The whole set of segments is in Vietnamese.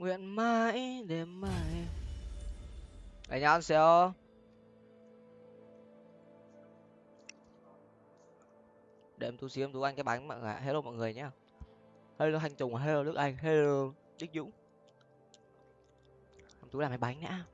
nguyện mãi đêm mãi. Anh nhá xíu để em tú xíu, em tú anh cái bánh mọi người hello mọi người nhá. Hello thanh tùng, hello đức anh, hello đức dũng. Em tú làm cái bánh đã.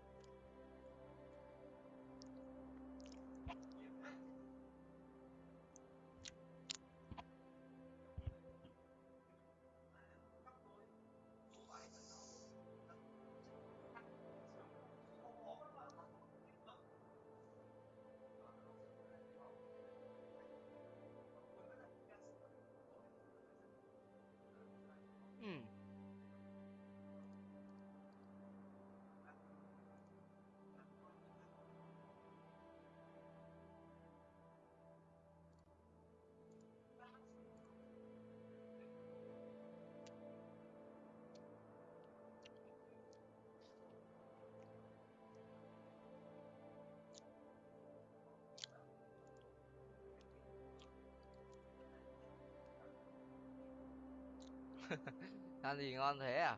Ăn gì ngon thế à?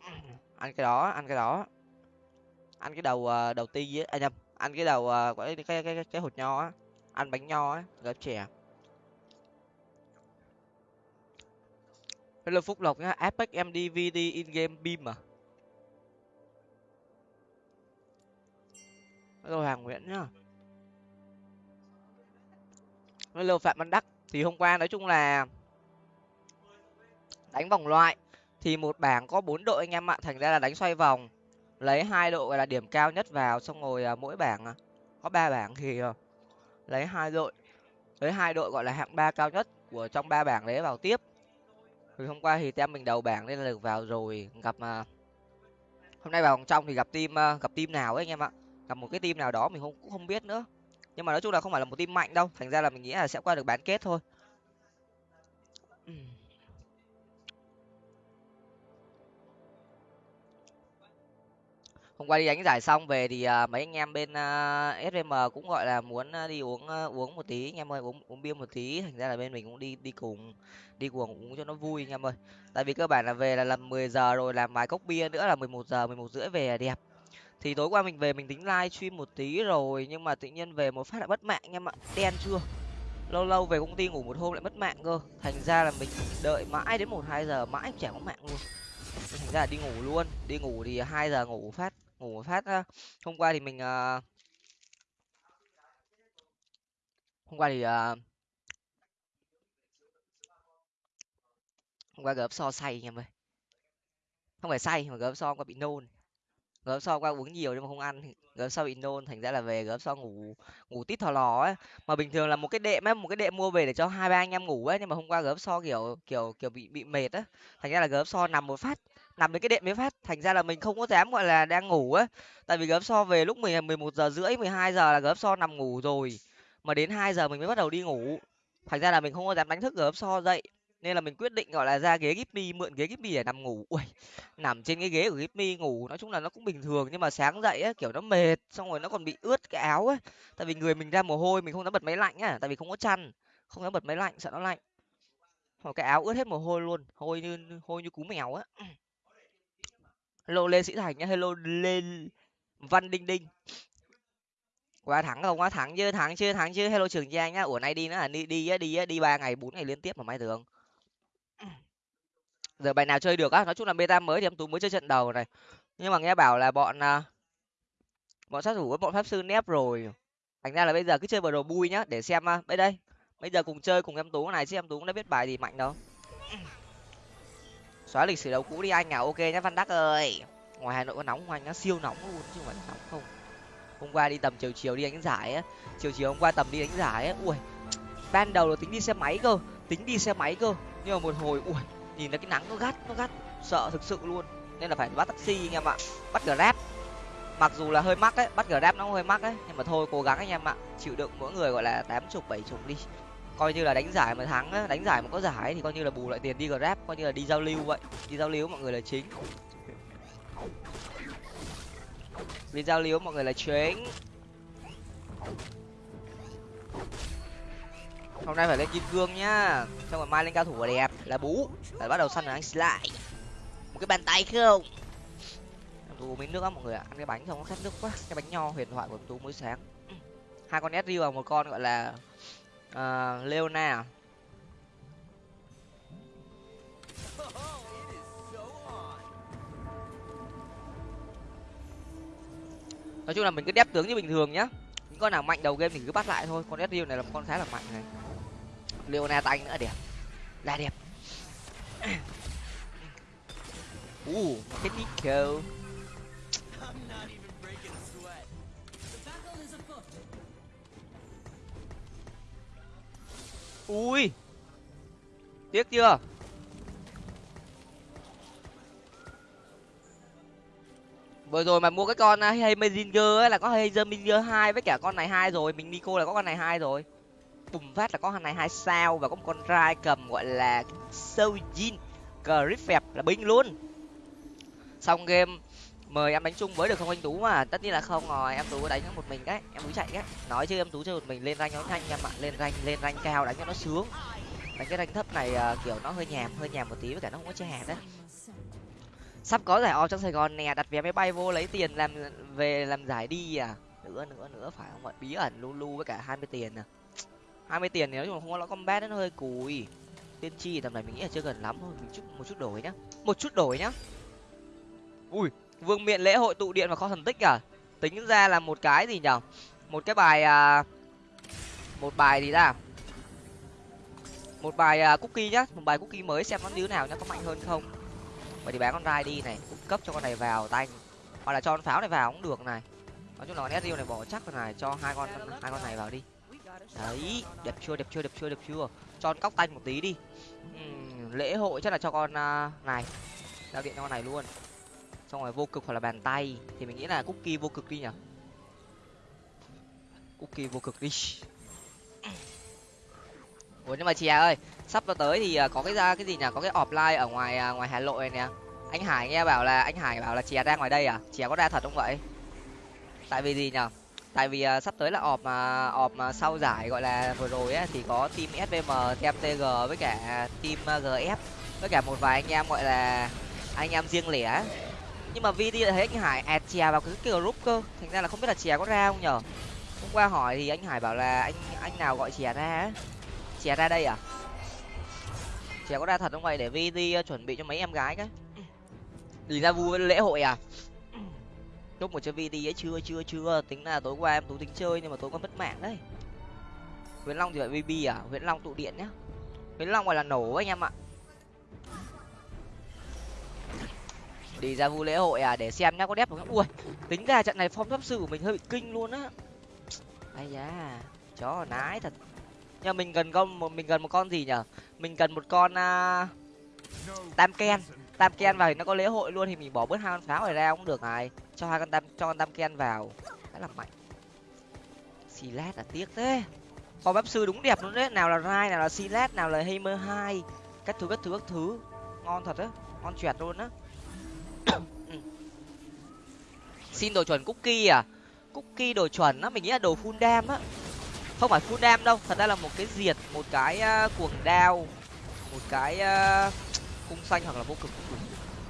Ăn cái đó, ăn cái đó. Ăn cái đầu ờ, đầu ti á à nhầm, ăn cái đầu ờ, cái cái cái cái hột nho á. Ăn bánh nho á gấp chè hello phúc lộc nhá, apex mdvd in game beam à? Hello hoàng nguyễn nhá. Hello phạm văn đắc, thì hôm qua nói chung là đánh vòng loại thì một bảng có bốn đội anh em ạ thành ra là đánh xoay vòng. Lấy hai đội gọi là điểm cao nhất vào, xong rồi à, mỗi bảng à, có ba bảng thì ờ, lấy hai đội, lấy hai đội gọi là hạng ba cao nhất của trong ba bảng đấy vào tiếp. Thì hôm qua thì tem mình đầu bảng nên là được vào rồi, gặp mà hôm nay vào vòng trong thì gặp team à, gặp team nào ấy anh em ạ? Gặp một cái team nào đó mình không, cũng không biết nữa. Nhưng mà nói chung là không phải là một team mạnh đâu, thành ra là mình nghĩ là sẽ qua được bán kết thôi. Hôm qua đi đánh giải xong về thì uh, mấy anh em bên à, uh, sm cũng gọi là muốn à, đi uống uh, uống một tí. Anh em ơi uống uống bia một tí. Thành ra là bên mình cũng đi đi cùng đi cùng uống cho nó vui anh em ơi. Tại vì cơ bản là về là làm mười giờ rồi làm vài cốc bia nữa là mười một giờ mười một rưỡi về là đẹp. Thì tối qua mình về mình tính live stream một tí rồi nhưng mà tự nhiên về một phát lại mất mạng anh em ạ. Đen chưa? Lâu lâu về công ty ngủ một hôm lại mất mạng cơ. Thành ra là mình đợi mãi đến một hai giờ mãi chả có mạng luôn. Thành ra là đi ngủ luôn. Đi ngủ thì hai giờ ngủ phát ngủ phát hôm qua thì mình ờ, hôm qua thì ờ, hôm qua gấp so say anh em ơi. Không phải say, mà gấp so qua bị nôn. Gấp so qua uống nhiều nhưng mà không ăn gấp so bị nôn, thành ra là về gấp so ngủ ngủ tít thò lò ấy. Mà bình thường là một cái đệm ấy, một cái đệm mua về để cho hai, ba anh em ngủ ấy, nhưng mà hôm qua gấp so kiểu kiểu kiểu bị bị mệt á thành ra là gấp so nằm một phát nằm với cái đệm mới phát, thành ra là mình không có dám, gọi là, đang ngủ á. Tại vì gấp so về lúc mười à, mười một giờ rưỡi, mười hai giờ là gấp so nằm ngủ rồi. Mà đến hai giờ mình mới bắt đầu đi ngủ. Thành ra là mình không có dám đánh thức gấp so dậy. Nên là mình quyết định, gọi là, ra ghế gipmy mượn ghế gipmy để nằm ngủ. Ui, nằm trên cái ghế của gipmy ngủ, nói chung là nó cũng bình thường, nhưng mà sáng dậy á, kiểu, nó mệt, xong rồi nó còn bị ướt cái áo ấy tại vì người mình ra mồ hôi, mình không dám bật máy lạnh á, tại vì không có chăn, không dám bật máy lạnh, sợ nó lạnh. Hoặc cái áo ướt hết mồ hôi luôn, hôi như hôi như cú mèo á hello lê sĩ thành nhá, hello lê văn đinh đinh. Qua thắng không? Qua thắng chưa thắng chưa thắng chưa hello trường giang nhá, ủa nay đi nữa là đi đi đi đi ba ngày, bốn ngày liên tiếp mà mai tưởng giờ bài nào chơi được á? Nói chung là beta mới thì em tú mới chơi trận đầu này. Nhưng mà nghe bảo là bọn à, bọn sát thủ với bọn pháp sư nép rồi. Thành ra là bây giờ cứ chơi vào đồ bui nhá, để xem à, bây đây, bây giờ cùng chơi cùng em tú này, chứ em tú cũng đã biết bài gì mạnh đâu xóa lịch sử đấu cũ đi anh à ok nhá văn đắc ơi. Ngoài hà nội có nóng ngoài nó siêu nóng luôn, chứ không phải là nóng không. Hôm qua đi tầm chiều chiều đi đánh giải á. Chiều chiều hôm qua tầm đi đánh giải á. Ui, ban đầu là tính đi xe máy cơ, tính đi xe máy cơ. Nhưng mà một hồi, ui, nhìn thấy cái nắng nó gắt nó gắt. Sợ thực sự luôn. Nên là phải bắt taxi anh em ạ, bắt grab. Mặc dù là hơi mắc ấy, bắt grab nó hơi mắc ấy. Nhưng mà thôi, cố gắng anh em ạ, chịu đựng mỗi người gọi là tám chục, bảy chục đi coi như là đánh giải mà thắng á, đánh giải mà có giải thì coi như là bù lại tiền đi grab, coi như là đi giao lưu vậy. Đi giao lưu mọi người là chính. Đi giao lưu mọi người là chính. Hôm nay phải lên kim cương nhá. Xong rồi mai lên cao thủ là đẹp, là bú. Phải bắt đầu săn là anh slide một cái bàn tay không tú miếng nước á mọi người ạ. Ăn cái bánh xong nó khát nước quá. Cái bánh nho huyền thoại của tú mỗi sáng. Hai con Ezreal và một con gọi là Ờ, uh, Leona à? nói chung là mình cứ đép tướng như bình thường nhá. Những con nào mạnh đầu game thì cứ bắt lại thôi. Con Ezreal này là một con khá là mạnh này. Leona tay nữa đẹp. Là đẹp. Uh cái Nico. Ui. Tiếc chưa? Vừa rồi mà mua cái con à, hay Mazinger ấy là có hay Mazinger hai với cả con này hai rồi. Mình Nico là có con này hai rồi. Bùng phát là có con này hai sao và có một con rai cầm gọi là Sojin Griffith là binh luôn. Xong game mời em đánh chung với được không anh tú mà? Tất nhiên là không rồi em tú đánh một mình đấy em tú chạy đấy. Nói chứ em tú chơi một mình lên rank nó nhanh em ạ lên rank lên rank cao đánh cho nó sướng. Đánh cái rank thấp này uh, kiểu nó hơi nhàm hơi nhàm một tí với cả nó không có che hạt đấy. Sắp có giải o trong sài gòn nè đặt vé máy bay vô lấy tiền làm về làm giải đi à. Nữa nữa nữa phải không ạ? Bí ẩn lu lu với cả hai mươi tiền à. hai mươi tiền thì nói chung là không có lõ combat nó hơi cùi. Tiên tri tầm này mình nghĩ là chưa gần lắm thôi mình chút một chút đổi nhá. Một chút đổi nhá. Ui vương miện lễ hội tụ điện và kho thần tích à? Tính ra là một cái gì nhở? Một cái bài à, một bài gì ra một bài à, cookie nhá. Một bài cookie mới xem nó như thế nào nhá có mạnh hơn không? Vậy thì bán con rai đi này cung cấp cho con này vào tanh hoặc là cho con pháo này vào cũng được này. Nói chung là con này bỏ chắc con này cho hai con hai con này vào đi. Đấy đẹp chưa đẹp chưa đẹp chưa đẹp chưa? Cho con cóc tanh một tí đi. Uhm, lễ hội chắc là cho con uh, này. Giao điện cho con này luôn xong rồi vô cực hoặc là bàn tay thì mình nghĩ là cookie vô cực đi nhở cookie vô cực đi. Ủa nhưng mà chè ơi sắp vào tới thì à, có cái ra cái gì nhỉ? Có cái offline ở ngoài à, ngoài hà nội này nè. Anh hải nghe bảo là anh hải bảo là chè ra ngoài đây à? Chè có ra thật không vậy? Tại vì gì nhở tại vì uh, sắp tới là ọp mà ọp mà sau giải gọi là vừa rồi á thì có team svm team tg với cả team gf với cả một vài anh em gọi là anh em riêng lẻ nhưng mà vd lại thấy anh hải ẹt chè vào cái, cái group cơ. Thành ra là không biết là chè có ra không nhở? Hôm qua hỏi thì anh hải bảo là anh anh nào gọi chè ra chè ra đây à? Chè có ra thật không vậy? Để vd ờ, chuẩn bị cho mấy em gái cái đi ra vui lễ hội à? Chúc một chơi vd ấy chưa chưa chưa. Tính là tối qua em tú tính chơi nhưng mà tối qua mất mạng đấy. Nguyễn long thì phải vb à? Nguyễn long tụ điện nhá. Nguyễn long gọi là nổ anh em ạ. Đi ra vu lễ hội à để xem nhá có đẹp không ui tính ra trận này phong pháp sư của mình hơi bị kinh luôn á. Ai da chó nái thật. Nhưng mình cần con mình cần một con gì nhở mình cần một con uh, tam ken. Tam ken vào thì nó có lễ hội luôn thì mình bỏ bớt hai con pháo này ra cũng được này. Cho hai con tam cho con tam ken vào. Khá là mạnh. Silat là tiếc thế. Phong pháp sư đúng đẹp luôn đấy. Nào là rai nào là silat nào là hammer hai. Các thứ các thứ các thứ. Ngon thật á ngon chẹt luôn á. Ừ. xin đồ chuẩn cookie à? Cookie đồ chuẩn á mình nghĩ là đồ full dam á. Không phải full dam đâu thật ra là một cái diệt một cái uh, cuồng đao một cái uh, cung xanh hoặc là vô cực cũng đủ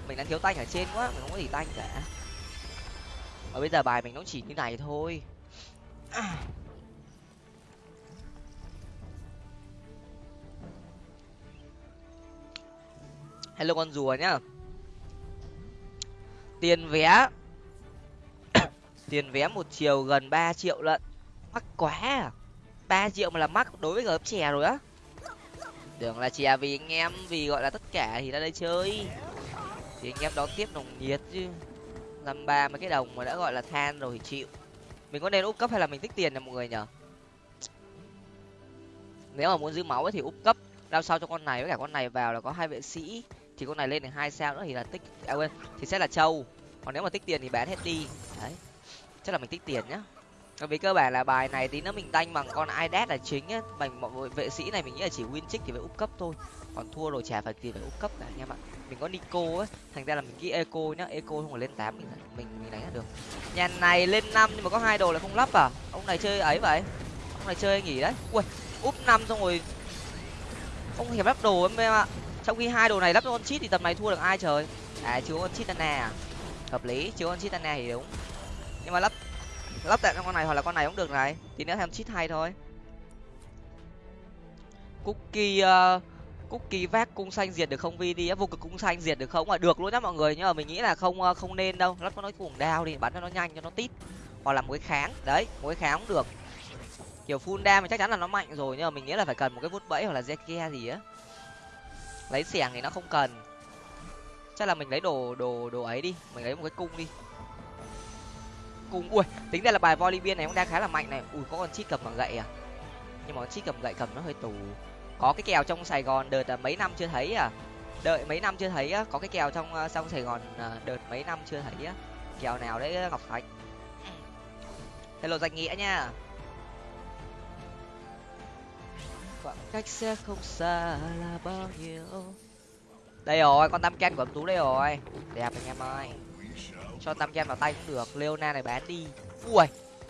mình đang thiếu tanh ở trên quá mình không có gì tanh cả. Và bây giờ bài mình nó chỉ như này thôi. Hello con rùa nhá tiền vé. Tiền vé một chiều gần ba triệu lận. Mắc quá à. Ba triệu mà là mắc đối với gớp chè rồi á. Tưởng là chè vì anh em, vì gọi là tất cả thì ra đây chơi. Thì anh em đón tiếp nồng nhiệt chứ. Năm ba mấy cái đồng mà đã gọi là than rồi thì chịu. Mình có nên úp cấp hay là mình tích tiền nè mọi người nhở? Nếu mà muốn giữ máu ấy thì úp cấp. Đao sau cho con này với cả con này vào là có hai vệ sĩ thì con này lên được hai sao nữa thì là tích à quên, thì sẽ là trâu còn nếu mà tích tiền thì bán hết đi. Đấy, chắc là mình tích tiền nhá. Vì cơ bản là bài này tí nữa mình tanh bằng con idat là chính á bằng mọi vệ sĩ này mình nghĩ là chỉ win trick thì phải úp cấp thôi. Còn thua rồi chả phải gì phải úp cấp cả anh em ạ mình có nico á, thành ra là mình ghi eco nhá. Eco không phải lên tám mình mình mình đánh được. Nhà này lên năm nhưng mà có hai đồ là không lắp à? Ông này chơi ấy vậy? Ông này chơi nghỉ đấy. Ui úp năm xong rồi. Ông hiệp lắp đồ em ạ trong khi hai đồ này lắp cho con chít thì tầm này thua được ai trời? À chứa con chít nè à? hợp lý chưa con nè thì đúng. Nhưng mà lắp lắp tại con này hoặc là con này cũng được này. Thì nếu thêm chít hay thôi. Cookie uh, cookie vác cung xanh diệt được không vi đi vô cực cung xanh diệt được không? À được luôn nhá mọi người nhưng mà mình nghĩ là không ờ, không nên đâu. Lắp nó cuồng đao đi bắn cho nó nhanh cho nó tít. Hoặc là một cái kháng. Đấy một cái kháng cũng được. Kiểu full đam thì chắc chắn là nó mạnh rồi nhưng mà mình nghĩ là phải cần một cái vút bẫy hoặc là zeke gì á lấy xẻng thì nó không cần. Chắc là mình lấy đồ đồ đồ ấy đi. Mình lấy một cái cung đi. Cung, ui, tính ra là bài volibear này cũng đang khá là mạnh này. Ui, có con chít cầm bằng gậy à? Nhưng mà con chít cầm gậy cầm nó hơi tù. Có cái kèo trong sài gòn, đợt mấy năm chưa thấy à? Đợi mấy năm chưa thấy á, có cái kèo trong ờ, sông sài gòn ờ, đợt mấy năm chưa thấy á. Kèo nào đấy, ngọc thạch? Hello, danh nghĩa nha. Khoảng cách sẽ không xa là bao nhiêu. Đây rồi con tam canh của em tú đây rồi. Đẹp anh em ơi. Cho tam canh vào tay cũng được leona này bán đi. Ui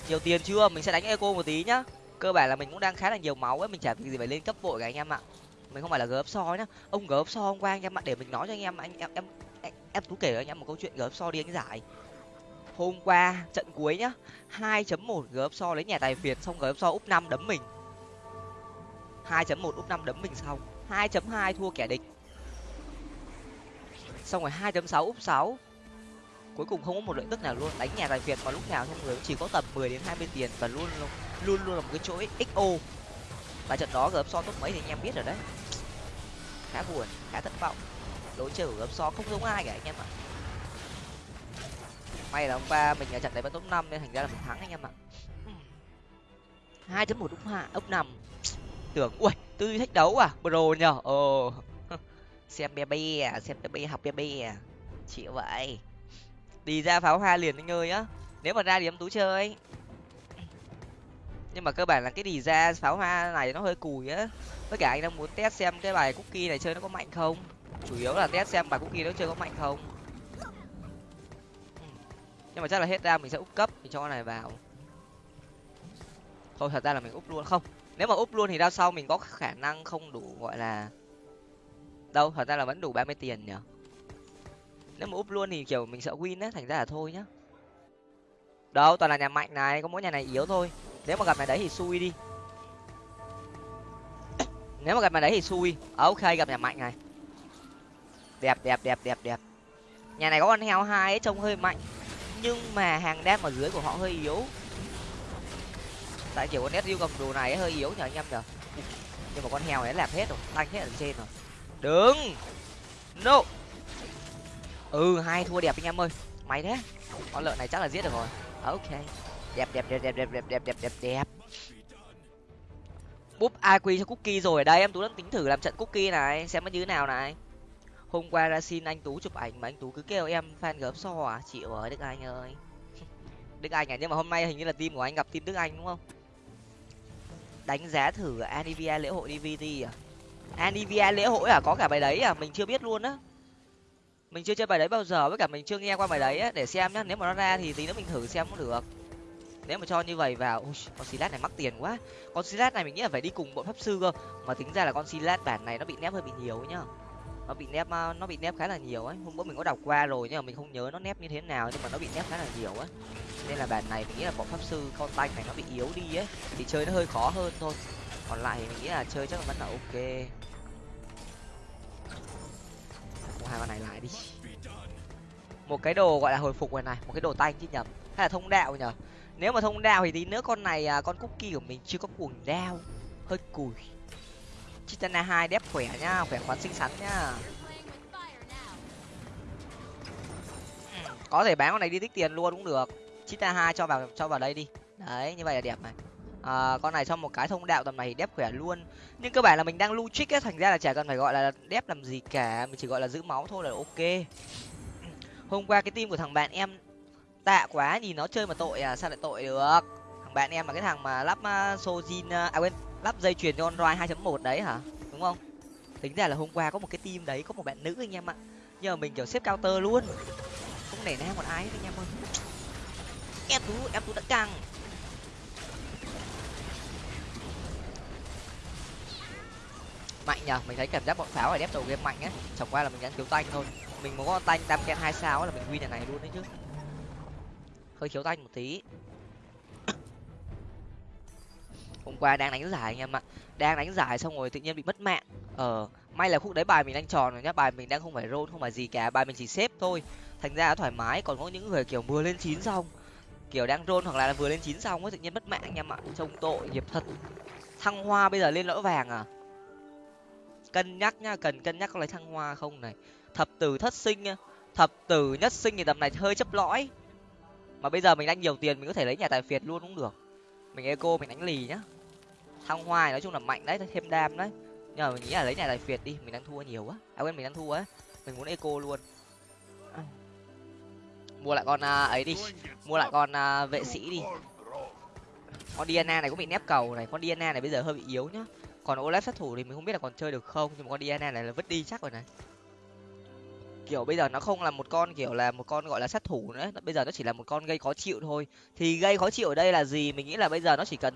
nhiều tiền chưa? Mình sẽ đánh eco một tí nhá. Cơ bản là mình cũng đang khá là nhiều máu ấy mình chả việc gì phải lên cấp vội cả anh em ạ. Mình không phải là gớp so nhá. Ông gớp so hôm qua anh em ạ để mình nói cho anh em anh em em em, em tú kể cho anh em một câu chuyện gớp so đi anh giải. Hôm qua trận cuối nhá hai chấm một gớp so lấy nhà tài việt xong gớp so úp năm đấm mình. 2.1 úp 5 đấm mình xong. 2.2 thua kẻ địch. Xong rồi 2.6 úp 6 cuối cùng không có một lợi tức nào luôn, đánh nhà tài việt mà lúc nào không người cũng chỉ có tầm 10 đến 20 tiền và luôn luôn luôn là một cái chỗ xo và trận đó gấp so tốt mấy thì anh em biết rồi đấy. Khá buồn, khá thất vọng. Đối chơi của so không giống ai cả anh em ạ. May là ông ba mình ở trận đấy vẫn tốt 5 nên thành ra là mình thắng anh em ạ. hai chấm một úp hạ, úp năm tưởng, ui, tư duy thách đấu à? Pro nhở ồ. Xem pbb à xem bé bé, học pbb à. Chịu vậy. Đi ra pháo hoa liền anh ơi á nếu mà ra thì em tú chơi. Nhưng mà cơ bản là cái đi ra pháo hoa này nó hơi cùi á. Với cả anh đang muốn test xem cái bài cookie này chơi nó có mạnh không? Chủ yếu là test xem bài cookie nó chơi có mạnh không. Nhưng mà chắc là hết ra mình sẽ úp cấp, mình cho con này vào. Thôi, thật ra là mình úp luôn. Không nếu mà úp luôn thì ra sau mình có khả năng không đủ, gọi là, đâu, thật ra là vẫn đủ ba mươi tiền nhở nếu mà úp luôn thì, kiểu, mình sợ win á, thành ra là thôi nhá. Đâu, toàn là nhà mạnh này, có mỗi nhà này yếu thôi. Nếu mà gặp nhà đấy thì xui đi. Nếu mà gặp nhà đấy thì xui. À, ok, gặp nhà mạnh này. Đẹp đẹp đẹp đẹp đẹp. Nhà này có con heo hai ấy, trông hơi mạnh. Nhưng mà hàng đam ở dưới của họ hơi yếu tại kiểu con nét cầm đồ này hơi yếu nhờ anh em nhờ. Nhưng mà con heo ấy lẹp hết rồi tanh hết ở trên rồi. Đứng! No! Ừ hai thua đẹp anh em ơi. Mày thế. Con lợn này chắc là giết được rồi. À, ok. Đẹp đẹp đẹp đẹp đẹp đẹp đẹp đẹp đẹp đẹp. Búp iq cho cookie rồi. Ở đây, em tú đang tính thử làm trận cookie này, xem nó như thế nào này. Hôm qua ra xin anh tú chụp ảnh mà anh tú cứ kêu em fan gớm so à. Chịu ơi, đức anh ơi. Đức anh à nhưng mà hôm nay hình như là team của anh gặp team đức anh, đúng không? Đánh giá thử anivia lễ hội dvd à? Anivia lễ hội à? Có cả bài đấy à? Mình chưa biết luôn á. Mình chưa chơi bài đấy bao giờ với cả mình chưa nghe qua bài đấy á. Để xem nhá nếu mà nó ra thì tí nữa mình thử xem cũng được. Nếu mà cho như vậy vào Ui, con silat này mắc tiền quá. Con silat này mình nghĩ là phải đi cùng bọn pháp sư cơ. Mà tính ra là con silat bản này nó bị nép hơi bị nhiều nhá nó bị nép nó bị nép khá là nhiều ấy. Hôm bữa mình có đọc qua rồi nhưng mà mình không nhớ nó nép như thế nào, nhưng mà nó bị nép khá là nhiều ấy. Nên là bản này mình nghĩ là bọn pháp sư con tay này nó bị yếu đi ấy, thì chơi nó hơi khó hơn thôi. Còn lại thì mình nghĩ là chơi chắc là vẫn là ok. Mua hai con này lại đi. Một cái đồ gọi là hồi phục này này, một cái đồ tay chứ nhầm. Hay là thông đạo nhở? Nếu mà thông đạo thì tí nữa con này à, con cookie của mình chưa có cuồng đao, hơi cùi chitana hai đép khỏe nhá khỏe khoắn xinh xắn nhá ừ, có thể bán con này đi tích tiền luôn cũng được. Chitana hai cho vào cho vào đây đi. Đấy như vậy là đẹp này. À, con này cho một cái thông đạo tầm này đép khỏe luôn. Nhưng cơ bản là mình đang lưu trích á thành ra là chả cần phải gọi là đép làm gì cả mình chỉ gọi là giữ máu thôi là ok. Hôm qua cái team của thằng bạn em tạ quá nhìn nó chơi mà tội à sao lại tội được? Thằng bạn em là cái thằng mà lắp uh, sojin uh, à quên lắp dây chuyền cho android 2.1 đấy hả? Đúng không? Tính ra là hôm qua có một cái team đấy, có một bạn nữ anh em ạ. Nhưng mà mình kiểu xếp counter luôn. Không nể nang một ai hết anh em ơi. Em tú em tú đã căng. Mạnh nhờ, mình thấy cảm giác bọn pháo ở đép đầu game mạnh á chẳng qua là mình đang thiếu tanh thôi. Mình muốn có tanh tam ken hai sao là mình win nhà này luôn đấy chứ. Hơi thiếu tanh một tí hôm qua đang đánh giải anh em ạ. Đang đánh giải xong rồi tự nhiên bị mất mạng. Ờ may là khúc đấy bài mình đang tròn rồi nhá, bài mình đang không phải roll, không phải gì cả, bài mình chỉ xếp thôi. Thành ra thoải mái, còn có những người kiểu vừa lên chín xong, kiểu đang roll hoặc là vừa lên chín xong ấy, tự nhiên mất mạng anh em ạ. Trông tội, nghiệp thật. Thăng hoa bây giờ lên lõi vàng à? Cân nhắc nhá, cần cân nhắc có lấy thăng hoa không này. Thập tử thất sinh thập tử nhất sinh thì tầm này hơi chấp lõi. Mà bây giờ mình đang nhiều tiền mình có thể lấy nhà tài phiệt luôn cũng được. Mình eco, mình đánh lì nhá thăng hoa nói chung là mạnh đấy thêm đam đấy. Nhưng mà mình nghĩ là lấy nhà tài phiệt đi mình đang thua nhiều quá. À quên mình đang thua á mình muốn eco luôn. À. Mua lại con uh, ấy đi. Mua lại con uh, vệ sĩ đi. Con diana này cũng bị nép cầu này. Con diana này bây giờ hơi bị yếu nhá. Còn olaf sát thủ thì mình không biết là còn chơi được không nhưng mà con diana này là vứt đi chắc rồi này. Kiểu bây giờ nó không là một con kiểu là một con gọi là sát thủ nữa bây giờ nó chỉ là một con gây khó chịu thôi. Thì gây khó chịu ở đây là gì? Mình nghĩ là bây giờ nó chỉ cần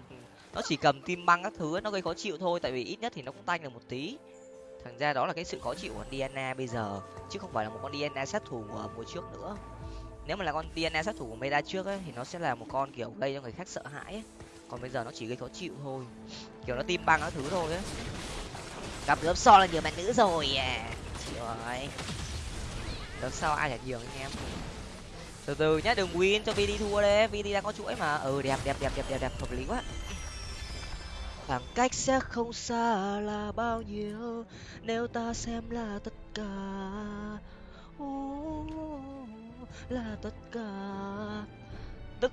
nó chỉ cầm tim băng các thứ nó gây khó chịu thôi tại vì ít nhất thì nó cũng tanh được một tí. Thành ra đó là cái sự khó chịu của diana bây giờ chứ không phải là một con diana sát thủ của mùa trước nữa. Nếu mà là con diana sát thủ của meta trước ấy, thì nó sẽ là một con kiểu gây cho người khác sợ hãi ấy. còn bây giờ nó chỉ gây khó chịu thôi kiểu nó tim băng các thứ thôi ấy. Gặp lớp so là nhiều bạn nữ rồi à. Trời rồi gớm ai là nhiều anh em. Từ từ nhá đừng win cho vd thua đấy. Vd đang có chuỗi mà. Ừ đẹp đẹp đẹp đẹp đẹp đẹp hợp lý quá khoảng cách sẽ không xa là bao nhiêu, nếu ta xem là tất cả. Là tất cả. Tức,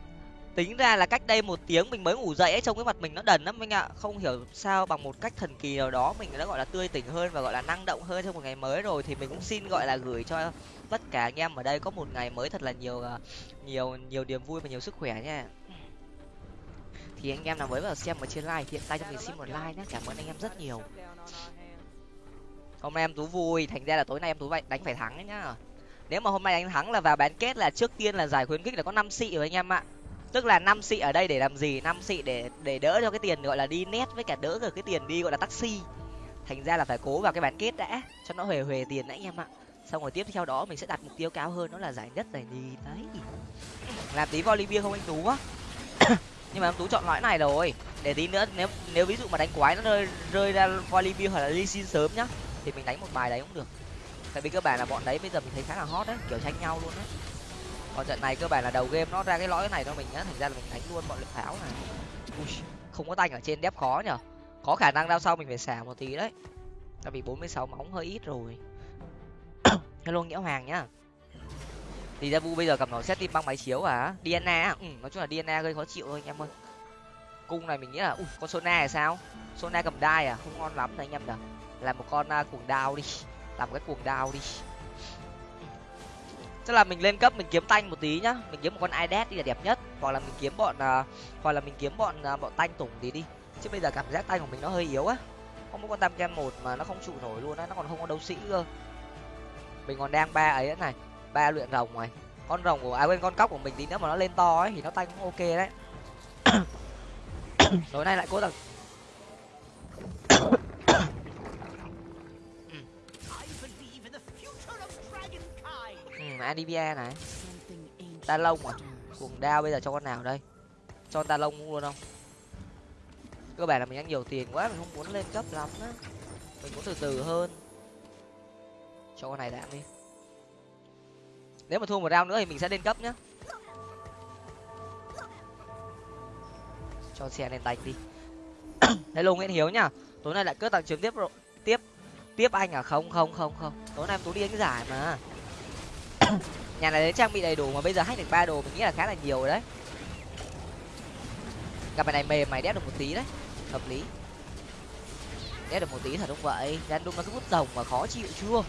tính ra là cách đây một tiếng mình mới ngủ dậy ấy, trông cái mặt mình nó đần lắm anh ạ. Không hiểu sao bằng một cách thần kỳ nào đó mình đã gọi là tươi tỉnh hơn và gọi là năng động hơn trong một ngày mới rồi thì mình cũng xin gọi là gửi cho tất cả anh em ở đây có một ngày mới thật là nhiều à, nhiều nhiều niềm vui và nhiều sức khỏe nha thì anh em nào mới vào xem và trên like hiện tay cho mình xin một like nhé cảm ơn anh em rất nhiều. Hôm nay em tú vui, thành ra là tối nay em tú vậy, đánh phải thắng đấy nhá. Nếu mà hôm nay anh thắng là vào bán kết là trước tiên là giải khuyến khích là có năm xị rồi anh em ạ. Tức là năm xị ở đây để làm gì? Năm xị để để đỡ cho cái tiền gọi là đi net với cả đỡ được cái tiền đi gọi là taxi. Thành ra là phải cố vào cái bán kết đã, cho nó huề huề tiền đã anh em ạ. Xong rồi tiếp theo đó mình sẽ đặt mục tiêu cao hơn, đó là giải nhất giải nhì. Đấy. Làm tí volley bia không anh tú á nhưng mà em tú chọn lõi này rồi. Để tí nữa nếu nếu ví dụ mà đánh quái nó rơi rơi ra volley hoặc là ly xin sớm nhá thì mình đánh một bài đấy cũng được. Tại vì cơ bản là bọn đấy bây giờ mình thấy khá là hot đấy kiểu tranh nhau luôn đấy. Còn trận này cơ bản là đầu game nó ra cái lõi này cho mình nhá thành ra là mình đánh luôn bọn lực pháo này. Ui, không có tanh ở trên đép khó nhở. Có khả năng đao sau mình phải xả một tí đấy. Tại vì bốn mươi sáu móng hơi ít rồi. Hello nghĩa hoàng nhá thì ra vu bây giờ cầm nó xét tim băng máy chiếu à diana ừ, nói chung là diana gây khó chịu thôi anh em ơi. Cung này mình nghĩ là ui con sona là sao? Sona cầm đai à? Không ngon lắm này anh em nhở làm một con uh, cuồng đao đi. Làm cái cuồng đao đi. Tức là mình lên cấp mình kiếm tanh một tí nhá. Mình kiếm một con idet đi là đẹp nhất. Hoặc là mình kiếm bọn uh, hoặc là mình kiếm bọn uh, bọn tanh tủng tí đi. Chứ bây giờ cảm giác tanh của mình nó hơi yếu á. Không có con tam kem một mà nó không trụ nổi luôn á. Nó còn không có đấu sĩ cơ. Mình còn đang ba ấy này ba luyện rồng rồi. Con rồng của à quên, con cóc của mình tí nữa mà nó lên to ấy, thì nó tanh cũng ok đấy. Tối nay lại cố rằng ừ, adivia này. Ta lông à? Cuồng đao bây giờ cho con nào đây? Cho ta lông luôn không? Cơ bản là mình ăn nhiều tiền quá, mình không muốn lên cấp lắm á. Mình muốn từ từ hơn. Cho con này đạm đi nếu mà thua một round nữa thì mình sẽ lên cấp nhá. Cho xe lên tay đi. Hello nguyễn hiếu nhá. Tối nay lại cướp tặng chiếm tiếp tiếp tiếp anh à? Không không không không. Tối nay em tú đi đánh giải mà. Nhà này trang bị đầy đủ mà bây giờ hack được ba đồ mình nghĩ là khá là nhiều rồi đấy. Gặp bài này mềm mày đét được một tí đấy. Hợp lý. Đét được một tí thật không vậy. Random nó cứ hút rồng mà khó chịu chưa?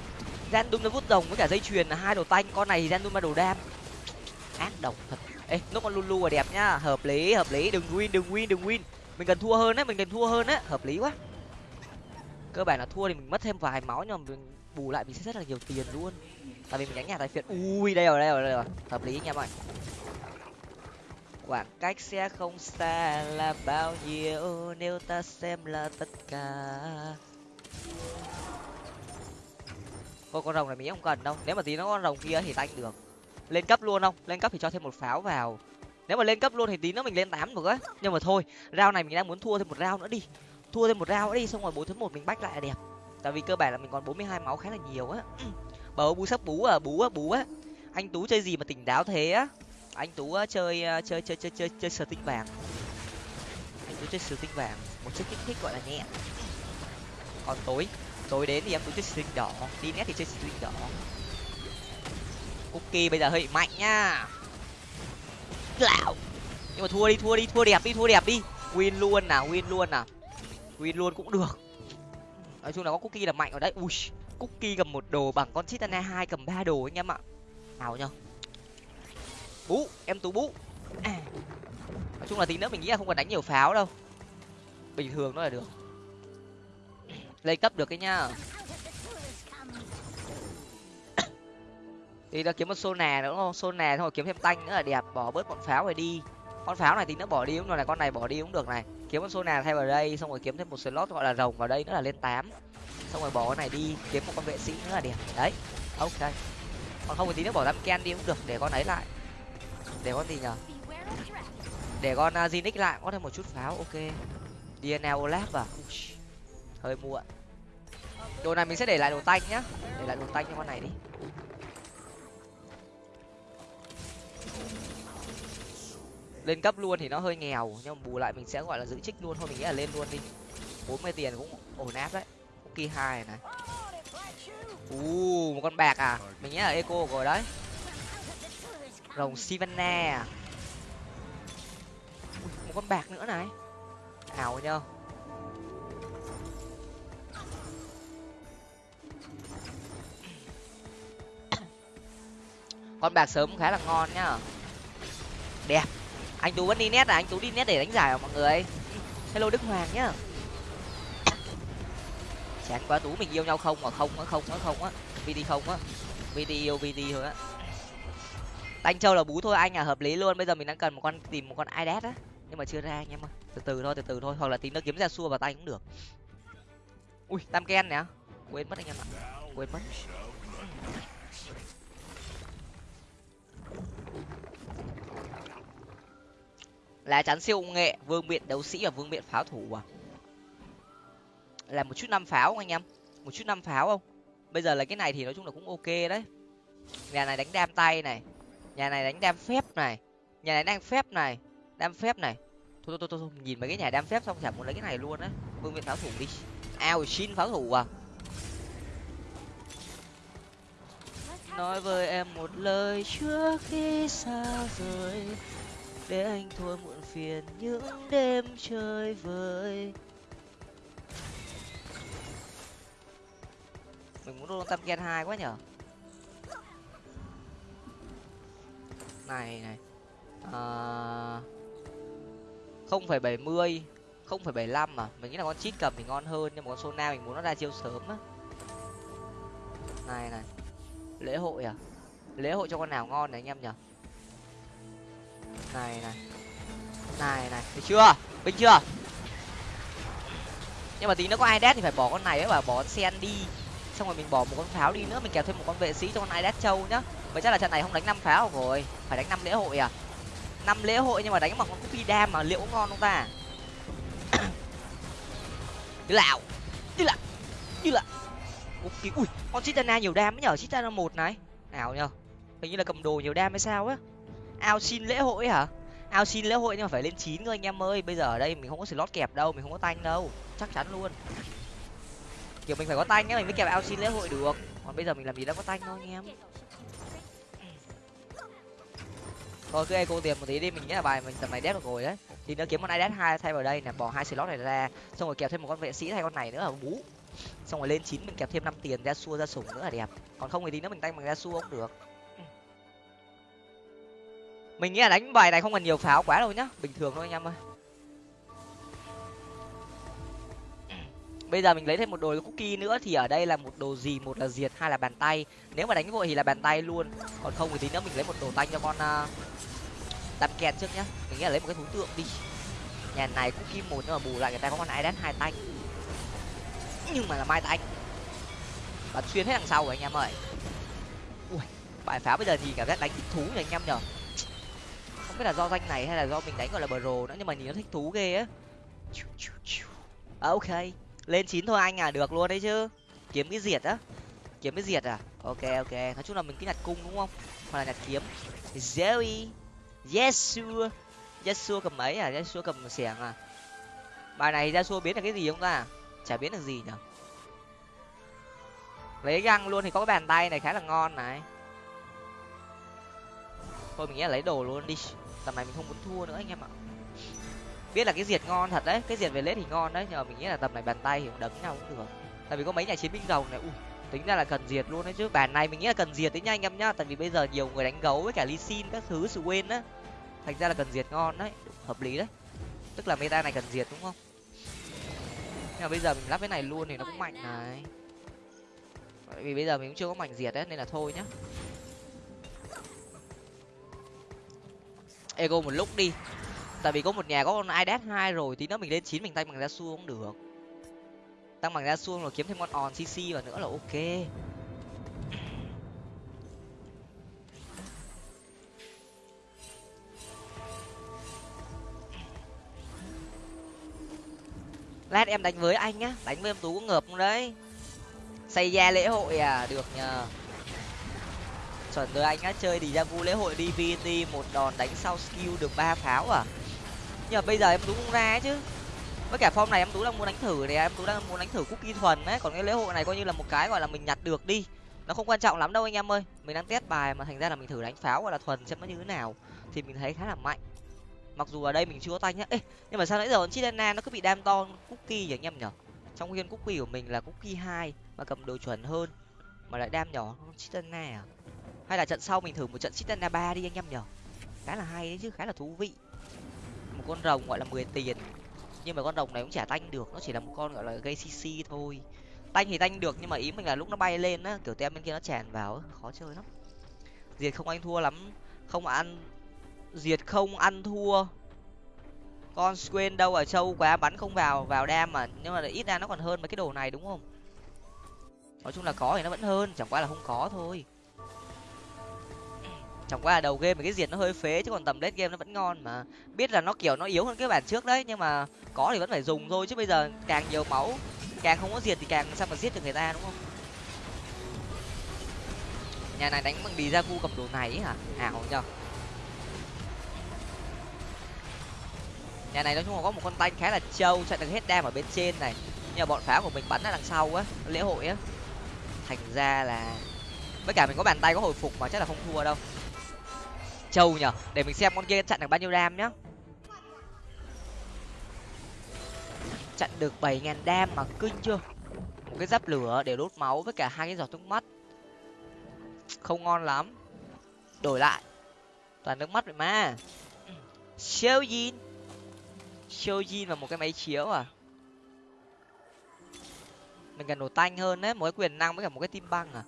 Random nó vút rồng với cả dây chuyền, là hai đồ tanh. Con này thì random đồ đam. Ác độc thật. Ê nó con lulu là đẹp nhá. Hợp lý hợp lý. Đừng win đừng win đừng win. Mình cần thua hơn đấy mình cần thua hơn đấy hợp lý quá. Cơ bản là thua thì mình mất thêm vài máu nhưng mà mình bù lại mình sẽ rất là nhiều tiền luôn. Tại vì mình đánh nhà tài phiệt. Ui, đây rồi đây rồi đây rồi. Hợp lý anh em ơi khoảng cách sẽ không xa là bao nhiêu, nếu ta xem là tất cả con con rồng này mình không cần đâu. Nếu mà tí nó con rồng kia thì tanh được. Lên cấp luôn không? Lên cấp thì cho thêm một pháo vào. Nếu mà lên cấp luôn thì tí nữa mình lên tám được á. Nhưng mà thôi rau này mình đang muốn thua thêm một rau nữa đi. Thua thêm một rau nữa đi, xong rồi bốn thứ một mình bách lại là đẹp. Tại vì cơ bản là mình còn bốn mươi hai máu khá là nhiều á. Bầu bú sắp bú à bú á bú á. Anh tú chơi gì mà tỉnh táo thế á? Anh tú ờ, ờ, chơi chơi chơi chơi chơi chơi sờ tinh vàng. Anh tú chơi sờ tinh vàng. Một chiếc kích thích gọi là nhẹ. Còn tối tối đến thì em tú chơi sờ đỏ đi nét thì chơi sờ đỏ. Cookie bây giờ hơi mạnh nha. Lão nhưng mà thua đi thua đi, thua đẹp đi, thua đẹp đi. Win luôn nào, win luôn nào. Win luôn cũng được. Nói chung là có cookie là mạnh ở đấy. Ui, cookie cầm một đồ bằng con chitana hai, cầm ba đồ anh em ạ. Nào nhau bú, em tú bú. À. nói chung là tí nữa mình nghĩ là không cần đánh nhiều pháo đâu. Bình thường nó là được lên cấp được cái nhá thì ta kiếm một xô nè nữa đúng không? Xô nè thôi rồi kiếm thêm tanh nữa là đẹp bỏ bớt bọn pháo rồi đi. Con pháo này thì nó bỏ đi cũng được này con này bỏ đi cũng được này. Kiếm một xô nè, thay vào đây xong rồi kiếm thêm một slot gọi là rồng vào đây nữa là lên tám. Xong rồi bỏ cái này đi kiếm một con vệ sĩ nữa là đẹp. Đấy ok. Còn không thì tí nữa bỏ đám ken đi cũng được để con ấy lại. Để con gì nhở? Để con uh, Zinix lại có thêm một chút pháo ok. DNA Olaf à? Ui hơi muộn đồ này mình sẽ để lại đồ tanh nhá. Để lại đồ tanh cho con này đi. Lên cấp luôn thì nó hơi nghèo, nhưng mà bù lại mình sẽ gọi là giữ trích luôn. Thôi mình nghĩ là lên luôn đi. Bốn mươi tiền cũng ổn áp đấy. Kỳ hai này. U một con bạc à? Mình nghĩ là eco rồi đấy. Rồng sivana à? một con bạc nữa này. Ảo nhá con bạc sớm khá là ngon nhá. Đẹp. Anh tú vẫn đi nét à? Anh tú đi nét để đánh giải à mọi người? Hello đức hoàng nhá. Chán quá, tú, mình yêu nhau không mà không á không á không á. Vd không á. Vd yêu vd thôi á. Anh châu là bú thôi, anh à hợp lý luôn. Bây giờ mình đang cần một con, tìm một con idet á. Nhưng mà chưa ra anh em ơi. Từ từ thôi, từ từ thôi. Hoặc là tìm nó kiếm ra xua vào tay cũng được. Ui, tam ken nè. Quên mất anh em ạ. Quên mất. Lá chắn siêu công nghệ vương miện đấu sĩ và vương miện pháo thủ à? Là một chút năm pháo không anh em? Một chút năm pháo không? Bây giờ là cái này thì nói chung là cũng ok đấy. Nhà này đánh đam tay này. Nhà này đánh đam phép này. Nhà này đang phép này. Đam phép này. Thôi thôi thôi, thôi. nhìn mấy cái nhà đam phép xong chả muốn lấy cái này luôn á. Vương miện pháo thủ đi. Ao xin pháo thủ à? Nói với em một lời trước khi xa rời để anh thôi một phiền những đêm chơi vơi. Mình muốn luôn tâm gen hai quá nhở? Này này. À, không phải bảy mươi, không phải bảy lăm mà mình nghĩ là con chít cầm thì ngon hơn, nhưng mà con sona mình muốn nó ra chiêu sớm á. Này này. Lễ hội à? Lễ hội cho con nào ngon này anh em nhở? Này này này này, thấy chưa? Bình chưa? Nhưng mà tí nó có ai đét thì phải bỏ con này ấy và bỏ sen đi. Xong rồi mình bỏ một con pháo đi nữa, mình kéo thêm một con vệ sĩ cho con ai đét châu nhá. Vậy chắc là trận này không đánh năm pháo rồi. Phải đánh năm lễ hội à? Năm lễ hội nhưng mà đánh bằng con cúp đam mà liệu ngon không ta? Như lạo như là như là cookie ui, con chitana nhiều đam mới nhở chitana một này. Nào nhở hình như là cầm đồ nhiều đam hay sao á. Ao xin lễ hội hả? Ao xin lễ hội nhưng mà phải lên chín cơ anh em ơi. Bây giờ ở đây mình không có slot kẹp đâu, mình không có tanh đâu. Chắc chắn luôn. Kiểu mình phải có tanh nhá mình mới kẹp ao xin lễ hội được. Còn bây giờ mình làm gì đã có tanh thôi anh em. Thôi, cứ eco tiền một tí đi, mình nghĩ là bài mình tầm này đét được rồi đấy. Thì nó kiếm con idet hai thay vào đây nè, bỏ hai slot này ra. Xong rồi kẹp thêm một con vệ sĩ thay con này nữa là bú. Xong rồi lên chín mình kẹp thêm năm tiền ra xua ra sủng nữa là đẹp. Còn không thì tí nữa mình tanh bằng ra xua cũng được mình nghĩ là đánh bài này không cần nhiều pháo quá đâu nhá. Bình thường thôi anh em ơi. Bây giờ mình lấy thêm một đồ cookie nữa thì ở đây là một đồ gì? Một là diệt hai là bàn tay. Nếu mà đánh vội thì là bàn tay luôn. Còn không thì tí nữa mình lấy một đồ tanh cho con à, uh, đâm kèn trước nhá. Mình nghĩ là lấy một cái thú tượng đi. Nhà này cookie một nhưng mà bù lại người ta có con ai đến hai tanh nhưng mà là mai tanh bắn xuyên hết đằng sau rồi anh em ơi. Ui bài pháo bây giờ thì cảm giác đánh thích thú nhỉ anh em nhở? Biết là do danh này hay là do mình đánh gọi là bro nữa nhưng mà nhìn nó thích thú ghê á. À, ok. Lên chín thôi anh à được luôn đấy chứ. Kiếm cái diệt á. Kiếm cái diệt à? Ok ok. Nói chung là mình cứ nhặt cung đúng không? Hoặc là nhặt kiếm. Zoe yesua yesua cầm mấy à? Yesua cầm xẻng à? Bài này yesua biến được cái gì không ta? Chả biến được gì nhở? Lấy găng luôn thì có cái bàn tay này khá là ngon này. Thôi mình nghĩ là lấy đồ luôn đi tầm này mình không muốn thua nữa anh em ạ. Biết là cái diệt ngon thật đấy, cái diệt về lết thì ngon đấy, nhưng mà mình nghĩ là tầm này bàn tay thì cũng đấm nhau cũng được. Tại vì có mấy nhà chiến binh rồng này ui tính ra là cần diệt luôn đấy chứ. Bàn này mình nghĩ là cần diệt đấy nha anh em nhá, tại vì bây giờ nhiều người đánh gấu với cả ly xin các thứ, sự quên á. Thành ra là cần diệt ngon đấy, hợp lý đấy. Tức là meta này cần diệt đúng không? Nhưng mà bây giờ mình lắp cái này luôn thì nó cũng mạnh này. Tại vì bây giờ mình cũng chưa có mảnh diệt đấy, nên là thôi nhá. Ego một lúc đi. Tại vì có một nhà có con idas hai rồi tí nữa mình lên chín mình tay bằng ra xu cũng được. Tăng bằng ra xu rồi kiếm thêm con on cc vào nữa là ok. Lát em đánh với anh nhá, đánh với em tú có ngợp không đấy. Xây ra lễ hội à được nhờ chuẩn rồi anh á chơi đi ra vu lễ hội dvt một đòn đánh sau skill được ba pháo à? Nhưng mà bây giờ em tú không ra chứ. Với cả form này em tú đang muốn đánh thử thì em tú đang muốn đánh thử cookie thuần ấy. còn cái lễ hội này coi như là một cái gọi là mình nhặt được đi. Nó không quan trọng lắm đâu anh em ơi. Mình đang test bài mà thành ra là mình thử đánh pháo gọi là thuần xem nó như thế nào. Thì mình thấy khá là mạnh. Mặc dù ở đây mình chưa có tay nhá. Ê, nhưng mà sao nãy giờ con chitana nó cứ bị đam to cookie vậy anh em nhở trong khi cookie của mình là cookie hai mà cầm đồ chuẩn hơn mà lại đam nhỏ chilena chitana à? Hay là trận sau mình thử một trận chitana ba đi anh em nhở? Khá là hay đấy chứ, khá là thú vị. Một con rồng gọi là mười tiền. Nhưng mà con rồng này cũng chả tanh được, nó chỉ là một con gọi là gây cc thôi. Tanh thì tanh được, nhưng mà ý mình là lúc nó bay lên á, kiểu tem bên kia nó tràn vào khó chơi lắm. Diệt không anh thua lắm. Không ăn, diệt không ăn thua. Con quên đâu ở châu quá, bắn không vào vào đam mà. Nhưng mà ít ra nó còn hơn mấy cái đồ này, đúng không? Nói chung là có thì nó vẫn hơn, chẳng qua là không có thôi chẳng qua là đầu game cái diệt nó hơi phế, chứ còn tầm late game nó vẫn ngon mà. Biết là nó, kiểu, nó yếu hơn cái bản trước đấy, nhưng mà có thì vẫn phải dùng thôi, chứ bây giờ càng nhiều máu, càng không có diệt thì càng sao mà giết được người ta, đúng không? Nhà này đánh bằng đi ra vu cầm đồ này hả? À, Ảo nhở nhà này nói chung là có một con tanh khá là trâu, chạy được hết đam ở bên trên này. Nhưng mà bọn pháo của mình bắn ở đằng sau á lễ hội á. Thành ra là, với cả mình có bàn tay có hồi phục mà chắc là không thua đâu trâu nhở để mình xem con kia chặn được bao nhiêu đam nhá. Chặn được bảy ngàn đam mà kinh chưa? Một cái giáp lửa để đốt máu với cả hai cái giọt nước mắt. Không ngon lắm. Đổi lại. Toàn nước mắt vậy mà. Siêu Jin. Siêu Jin và một cái máy chiếu à? Mình cần đồ tanh hơn đấy, một cái quyền năng với cả một cái tim băng à?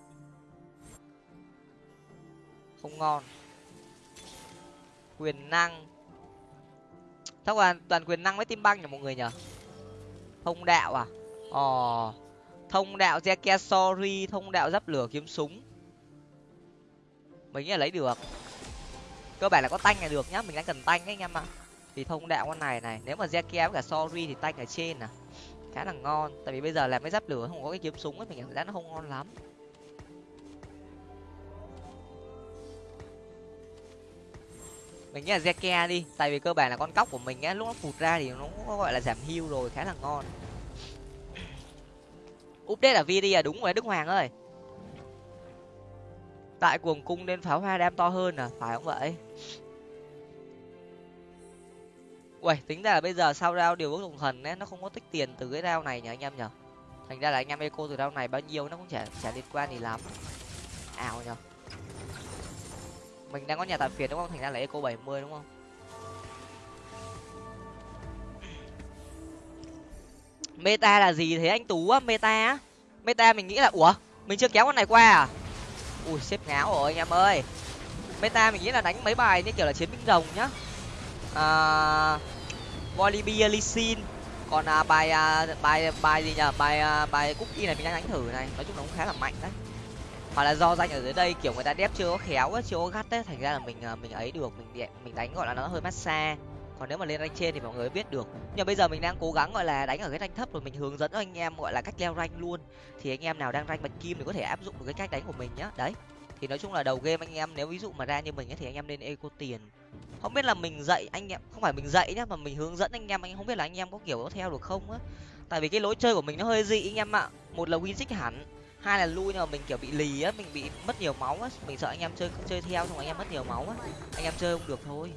Không ngon quyền năng. Chắc là toàn quyền năng với tim băng nhỉ mọi người nhở thông đạo à? Ồ thông đạo Zekia, sorry, thông đạo giáp lửa kiếm súng. Mình nghĩ là lấy được. Cơ bản là có tanh là được nhá, mình đang cần tanh ấy anh em ạ. Thì thông đạo con này này, nếu mà Zekia với cả sorry thì tanh ở trên à. Khá là ngon, tại vì bây giờ làm cái giáp lửa không có cái kiếm súng ấy, mình cảm giác nó không ngon lắm. Mình nghĩ là Zeke đi tại vì cơ bản là con cóc của mình á lúc nó phụt ra thì nó có gọi là giảm hưu rồi khá là ngon. Update là vd à đúng rồi đức hoàng ơi. Tại cuồng cung nên pháo hoa đam to hơn à phải không vậy? Uầy, tính ra là bây giờ sau rao điều ước đồng thần ấy, nó không có tích tiền từ cái rao này nhỉ anh em nhở thành ra là anh em eco từ rao này bao nhiêu nó cũng chả chả liên quan gì lắm. Ảo nhở mình đang có nhà tạm phiền đúng không? Thành ra lấy eco bảy mươi đúng không? Meta là gì thế anh tú á? Meta á? Meta mình nghĩ là ủa? Mình chưa kéo con này qua à? Ui xếp ngáo rồi anh em ơi. Meta mình nghĩ là đánh mấy bài như kiểu là chiến binh rồng nhá. À, volibia Lee còn à, bài à, bài bài gì nhở bài à, bài cookie này mình đang đánh thử này. Nói chung nó cũng khá là mạnh đấy hoặc là do danh ở dưới đây kiểu người ta đép chưa có khéo á chưa có gắt ấy thành ra là mình ờ, mình ấy được mình mình đánh gọi là nó hơi massage. Còn nếu mà lên rank trên thì mọi người biết được. Nhưng bây giờ mình đang cố gắng gọi là đánh ở cái rank thấp rồi mình hướng dẫn cho anh em gọi là cách leo rank luôn. Thì anh em nào đang rank bạch kim thì có thể áp dụng được cái cách đánh của mình nhá. Đấy. Thì nói chung là đầu game anh em nếu ví dụ mà ra như mình ấy, thì anh em nên eco tiền. Không biết là mình dạy anh em không phải mình dạy nhá mà mình hướng dẫn anh em anh không biết là anh em có kiểu có theo được không á. Tại vì cái lối chơi của mình nó hơi dị anh em ạ. Một là win hẳn hai là lui, nhưng mà mình, kiểu, bị lì á, mình bị mất nhiều máu á. Mình sợ anh em chơi chơi theo xong anh em mất nhiều máu á. Anh em chơi không được thôi.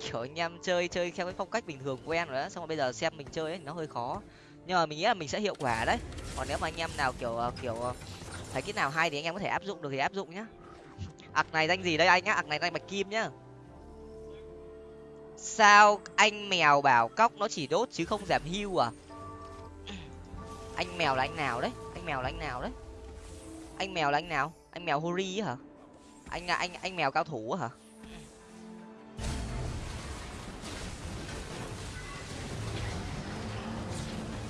Kiểu, anh em chơi chơi theo cái phong cách bình thường quen rồi đó xong rồi bây giờ xem mình chơi ấy nó hơi khó. Nhưng mà mình nghĩ là mình sẽ hiệu quả đấy. Còn nếu mà anh em nào, kiểu ờ, kiểu ờ, thấy cái nào hay thì anh em có thể áp dụng được thì áp dụng nhá. Ạc này danh gì đây anh nhá? Ạc này danh bạch kim nhá. Sao anh mèo bảo cóc nó chỉ đốt chứ không giảm hưu à? Anh mèo là anh nào đấy? Anh mèo là anh nào đấy? Anh mèo là anh nào? Anh mèo hori hả? Anh anh anh mèo cao thủ hả?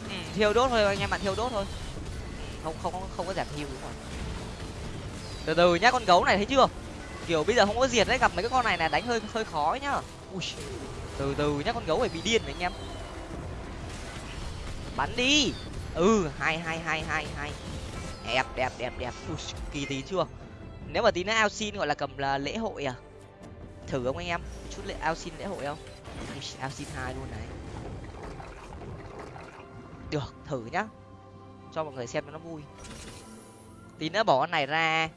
Ừ, thiêu đốt thôi anh em bạn thiêu đốt thôi. Không không không, có giảm thiêu đúng rồi từ từ nhá con gấu này thấy chưa? Kiểu bây giờ không có diệt đấy gặp mấy cái con này là đánh hơi hơi khó nhá. Ui, từ từ nhá con gấu phải bị điên đấy anh em. Bắn đi ừ hai hai hai hai hai đẹp đẹp đẹp đẹp. Ui, kỳ tí chưa? Nếu mà tí nữa ao xin gọi là cầm là lễ hội à? Thử không anh em? Chút lễ ao xin lễ hội không? Ao xin hai luôn này. Được thử nhá. Cho mọi người xem cho nó vui. Tí nữa bỏ con này ra.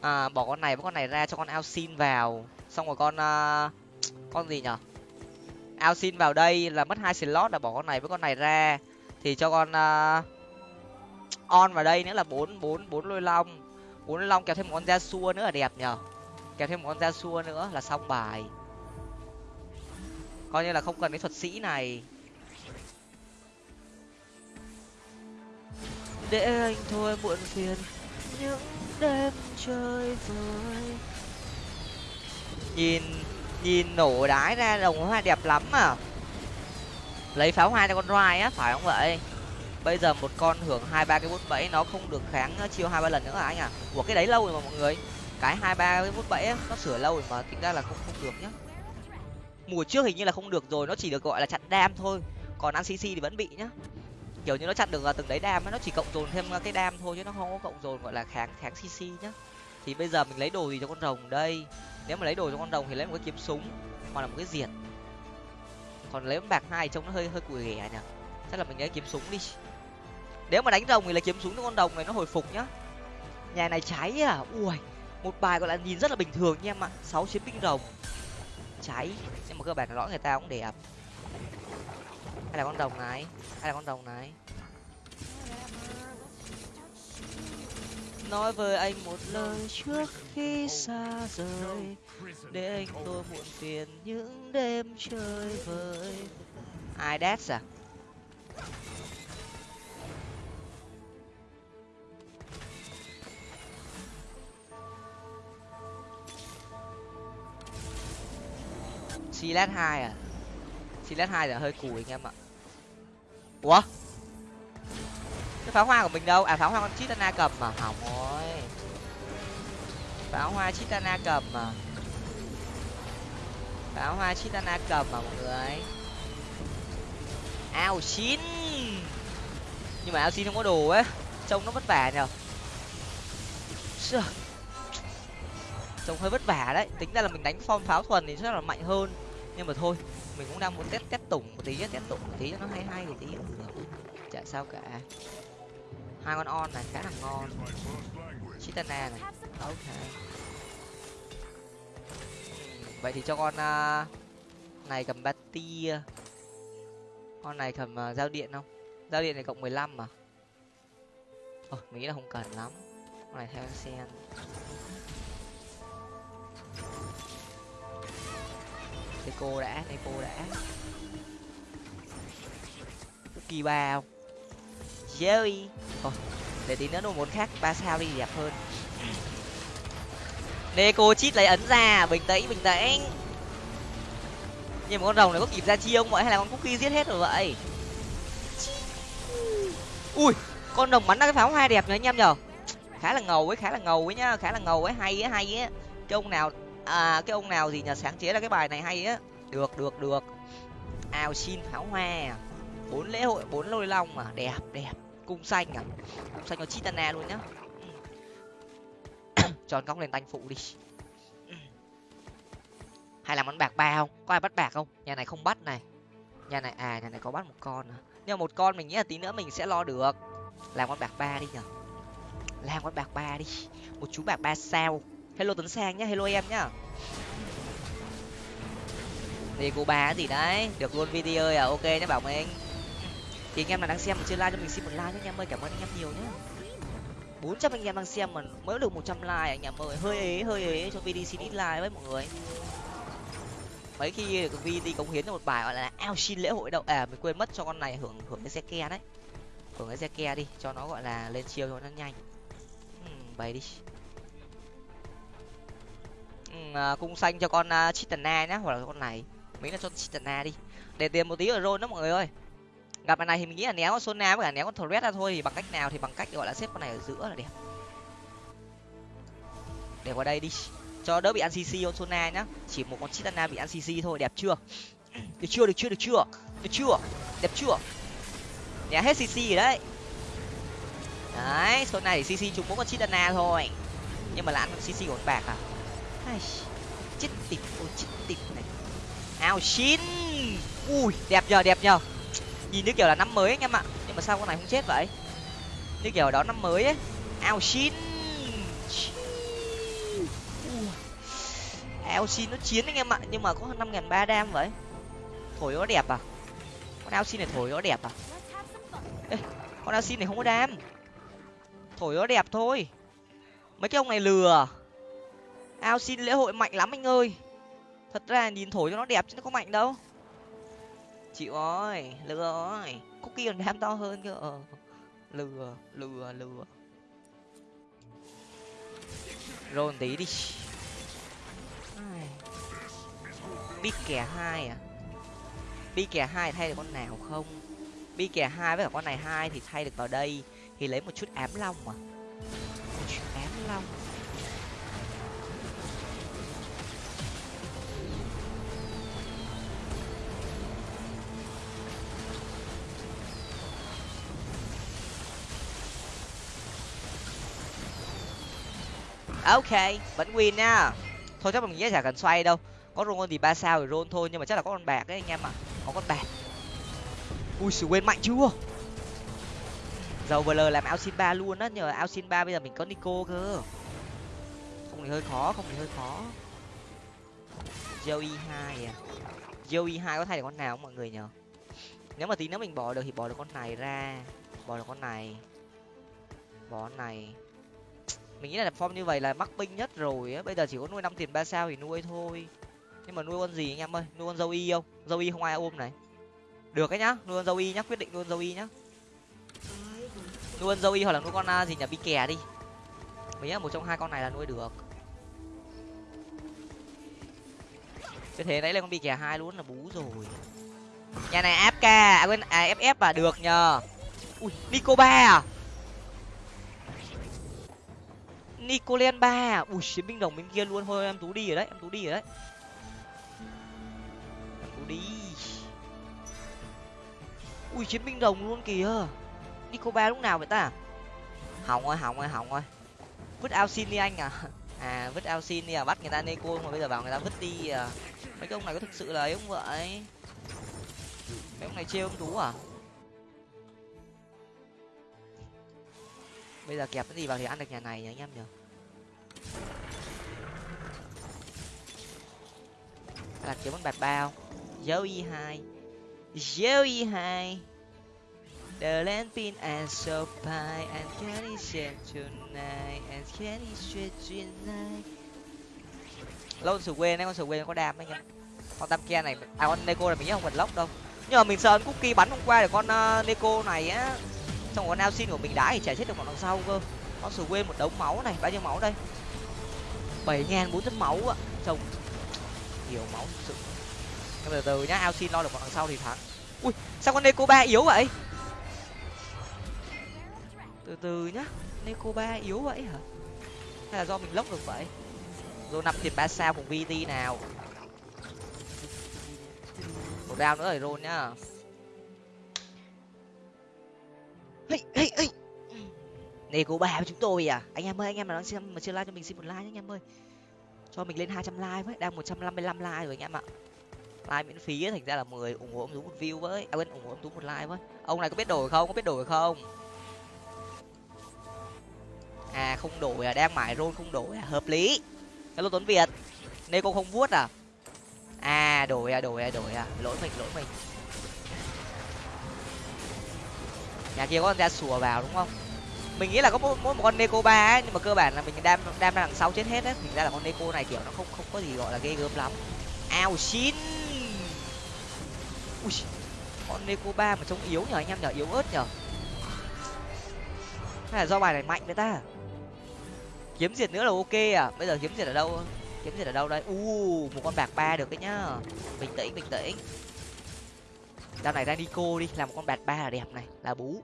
À, bỏ con này với con này ra cho con ao xin vào. Xong rồi con uh, con gì nhở? Ao xin vào đây là mất hai slot là bỏ con này với con này ra thì cho con uh, on vào đây nữa là bốn bốn bốn lôi long. Bốn lôi long kéo thêm một con da xua nữa là đẹp nhở kéo thêm một con da xua nữa là xong bài. Coi như là không cần cái thuật sĩ này. Để anh thôi muộn phiền những đêm chơi vơi nhìn nhìn nổ đái ra đồng hoa đẹp lắm à lấy pháo hoa cho con rai á, phải không vậy? Bây giờ một con hưởng hai ba cái bút bẫy nó không được kháng chiêu hai ba lần nữa à anh à của cái đấy lâu rồi mà mọi người. Cái hai ba cái bút bẫy nó sửa lâu rồi mà, tính ra là không không được nhá. Mùa trước hình như là không được rồi, nó chỉ được gọi là chặn đam thôi. Còn ăn cc thì vẫn bị nhá. Kiểu như nó chặn được từng đấy đam nó chỉ cộng dồn thêm cái đam thôi chứ nó không có cộng dồn, gọi là kháng kháng cc nhá. Thì bây giờ mình lấy đồ gì cho con rồng đây? Nếu mà lấy đồ cho con rồng thì lấy một cái kiếm súng hoặc là một cái diệt còn lấy bạc hai trông nó hơi hơi cùi ghẻ nhỉ? Chắc là mình lấy kiếm súng đi. Nếu mà đánh rồng thì là kiếm súng cho con đồng này nó hồi phục nhá. Nhà này cháy à? Ui, một bài gọi là nhìn rất là bình thường nha em ạ. Sáu chiến binh rồng cháy. Nhưng mà cơ bản là rõ người ta cũng đẹp. Hay là con đồng này? Hay là con đồng này? Nói với anh một lời trước khi xa rời để anh tôi muộn phiền những đêm chơi vơi. Ai đét à Silas hai à? Silas hai là hơi cùi anh em ạ. Ủa? Cái pháo hoa của mình đâu? À pháo hoa con chitana cầm mà. Hỏng rồi. Pháo hoa chitana cầm mà pháo hoa chitana cầm mà mọi người. Ao chín nhưng mà ao xin không có đồ ấy trông nó vất vả nhở trông hơi vất vả đấy. Tính ra là mình đánh form pháo thuần thì chắc là mạnh hơn. Nhưng mà thôi, mình cũng đang muốn test test tủng một tí test tủng một tí cho nó hay hay một tí. Cũng được chả sao cả. Hai con on này khá là ngon. Chitana này. Ok vậy thì cho con uh, này cầm ba tia à. con này cầm uh, giao điện không? Giao điện này cộng mười lăm mà. Ờ mình nghĩ là không cần lắm. Con này theo sen. Để cô đã để cô đã. Kỳ ba không? Jerry thôi để tí nữa đồ muốn khác ba sao đi đẹp hơn. Neko chít lấy ấn ra, bình tĩnh bình tĩnh. Nhưng mà con rồng này có kịp ra chi không vậy? Hay là con cookie giết hết rồi vậy? Ui, con rồng bắn ra cái pháo hoa đẹp nhỉ anh em nhở? Khá là ngầu ấy, khá là ngầu ấy nhá, khá là ngầu ấy, hay ấy hay ấy. Cái ông nào à cái ông nào gì nhờ sáng chế ra cái bài này hay á được được được. Ao xin pháo hoa. Bốn lễ hội, bốn lôi long mà. Đẹp đẹp. Cung xanh à? Cung xanh nó chitana luôn nhá tròn cong lên tanh phụ đi. Hay là món bạc ba không? Có ai bắt bạc không? Nhà này không bắt này. Nhà này à nhà này có bắt một con à. nhưng mà một con mình nghĩ là tí nữa mình sẽ lo được. Làm con bạc ba đi nhở làm con bạc ba đi. Một chú bạc ba sao. Hello tuấn sang nhá hello em nhá. Thì cô ba gì đấy? Được luôn video à? Ok nhé bảo mình. Thì anh em nào đang xem mà chưa like cho mình xin một like nhé anh em ơi. Cảm ơn anh em nhiều nhé bốn trăm anh em đang xem mà mới được một trăm like à anh em ơi. Hơi ế hơi ế cho VD xin ít like với mọi người. Mấy khi VD cống hiến cho một bài gọi là ao xin lễ hội đâu à mình quên mất cho con này hưởng hưởng cái xe ke đấy. Hưởng cái xe ke đi cho nó gọi là lên chiêu cho nó nhanh. Uhm, bày đi. Uhm, cung xanh cho con uh, chitana nhá hoặc là con này. Mấy là cho chitana đi. Để tiền một tí ở rồi đó mọi người ơi gặp này thì mình nghĩ là néo con sona với cả néo con thread ra thôi thì bằng cách nào thì bằng cách gọi là xếp con này ở giữa là đẹp. Để qua đây đi. Cho đỡ bị ăn cc con sona nhá. Chỉ một con chitana bị ăn cc thôi đẹp chưa? Được chưa được chưa được chưa? Được chưa? Đẹp chưa? Nhà hết cc rồi đấy. Đấy số này cc chúng mỗi con chitana thôi. Nhưng mà là ăn cc của con bạc à? Ai, chết tịt ôi chết tịt này. Ao xin ui đẹp nhờ đẹp nhờ nhìn như kiểu là năm mới anh em ạ. Nhưng mà sao con này không chết vậy? Như kiểu đó năm mới ấy. Ao xin. Ao xin nó chiến anh em ạ. Nhưng mà có năm nghìn ba đam vậy. Thổi nó đẹp à? Con ao xin này thổi nó đẹp à? Ê, con ao xin này không có đam. Thổi nó đẹp thôi. Mấy cái ông này lừa. Ao xin lễ hội mạnh lắm anh ơi. Thật ra nhìn thổi cho nó đẹp chứ nó có mạnh đâu chịu ơi lừa ơi cookie còn ham to hơn cơ. Ờ. lừa lừa lừa. Rôn tí đi. Bi kẻ hai à? Bi kẻ hai thay được con nào không? Bi kẻ hai với cả con này hai thì thay được vào đây. Thì lấy một chút ám long mà. Một chút ám long. Ok, vẫn win nha. Thôi chắc mình nghĩ chả cần xoay đâu. Có roll thì ba sao thì rôn thôi, nhưng mà chắc là có con bạc đấy anh em ạ. Có con bạc. Ui, sự quên mạnh chưa? Dầu vl làm ao xin ba luôn á, nhờ ao xin ba bây giờ mình có nico cơ. Không thì hơi khó, không thì hơi khó. Joey hai à. Joey hai có thay được con nào không mọi người nhờ? Nếu mà tí nữa mình bỏ được thì bỏ được con này ra. Bỏ được con này. Bỏ con này mình nghĩ là form như vậy là mắc binh nhất rồi á. Bây giờ chỉ có nuôi năm tiền ba sao thì nuôi thôi. Nhưng mà nuôi con gì anh em ơi? Nuôi con dâu y không? Dâu y không ai ôm này. Được cái nhá, nuôi con dâu y nhá, quyết định nuôi con dâu y nhá. Nuôi con dâu y hoặc là nuôi con à, gì nhỉ? Bi kè đi. Mình nghĩ một trong hai con này là nuôi được. Cái thế đấy là con bi kè hai luôn là bú rồi. Nhà này áp ca à quên à ff à được nhờ. Ui nico ba à? Nicolen ba à? Ui, chiến binh đồng bên kia luôn. Thôi, em tú đi rồi đấy, em tú đi rồi đấy. Em tú đi. Ui, chiến binh đồng luôn kìa. Nico ba lúc nào vậy ta? Hỏng ơi hỏng ơi hỏng ơi vứt ao xin đi anh à? À vứt ao xin đi à? Bắt người ta neko mà bây giờ bảo người ta vứt đi à? Mấy cái ông này có thực sự là ấy không vậy? Mấy ông này trêu ông tú à? Bây giờ kẹp cái gì vào thì ăn được nhà này nhỉ anh em nhỉ? Là kiếm con bạt bao. Dấu y hai. Dấu y hai. The land pin and so pie and candy share tonight and candy share tonight. Lâu sửa quên đấy con sửa quên có đam đấy nhá con tam kia này à con neko này mình nhớ không cần lốc đâu. Nhưng mà mình sợ cookie bắn hôm qua để con uh, neko này á xong con Alcin xin của mình đá thì chả chết được bọn đằng sau cơ. Con sửa quên một đống máu này, bao nhiêu máu đây? Bảy ngàn bốn trăm máu ạ. Chồng. Nhiều máu thực sự. Từ từ nhá ao xin lo được bọn đằng sau thì thắng. Ui, sao con neko ba yếu vậy? Từ từ nhá neko ba yếu vậy hả? Hay là do mình lốc được vậy? Rồi nạp tiền ba sao cùng vt nào? Một round nữa rồi rôn nhá. Hey, hey, hey. neko bà của chúng tôi à. Anh em ơi anh em mà đang xem mà chưa like cho mình xin một like nhé anh em ơi. Cho mình lên hai trăm like với đang một trăm năm mươi lăm like rồi anh em ạ. Like miễn phí ấy, thành ra là mười ủng hộ ông tú một view với. À quên ủng hộ ông tú một like với. Ông này có biết đổi không? Có biết đổi không? À không đổi à đang mải rôn không đổi à hợp lý. Hello tuấn việt. Nên cô không vuốt à? À đổi à đổi à đổi à. Lỗi mình lỗi mình. Nhà kia có con ra sùa vào đúng không? Mình nghĩ là có mỗi, mỗi một con neko ba ấy nhưng mà cơ bản là mình đam đam ra đằng sau chết hết đấy, thì ra là con neko này kiểu nó không không có gì gọi là ghê gớm lắm. Ao xin! Ui con neko ba mà trông yếu nhở anh em nhở yếu ớt nhở hay là do bài này mạnh với ta? Kiếm diệt nữa là ok à? Bây giờ kiếm diệt ở đâu? Kiếm diệt ở đâu đây? U một con bạc ba được đấy nhá. Bình tĩnh bình tĩnh đao này ra nico đi làm một con bạc ba là đẹp này là bú.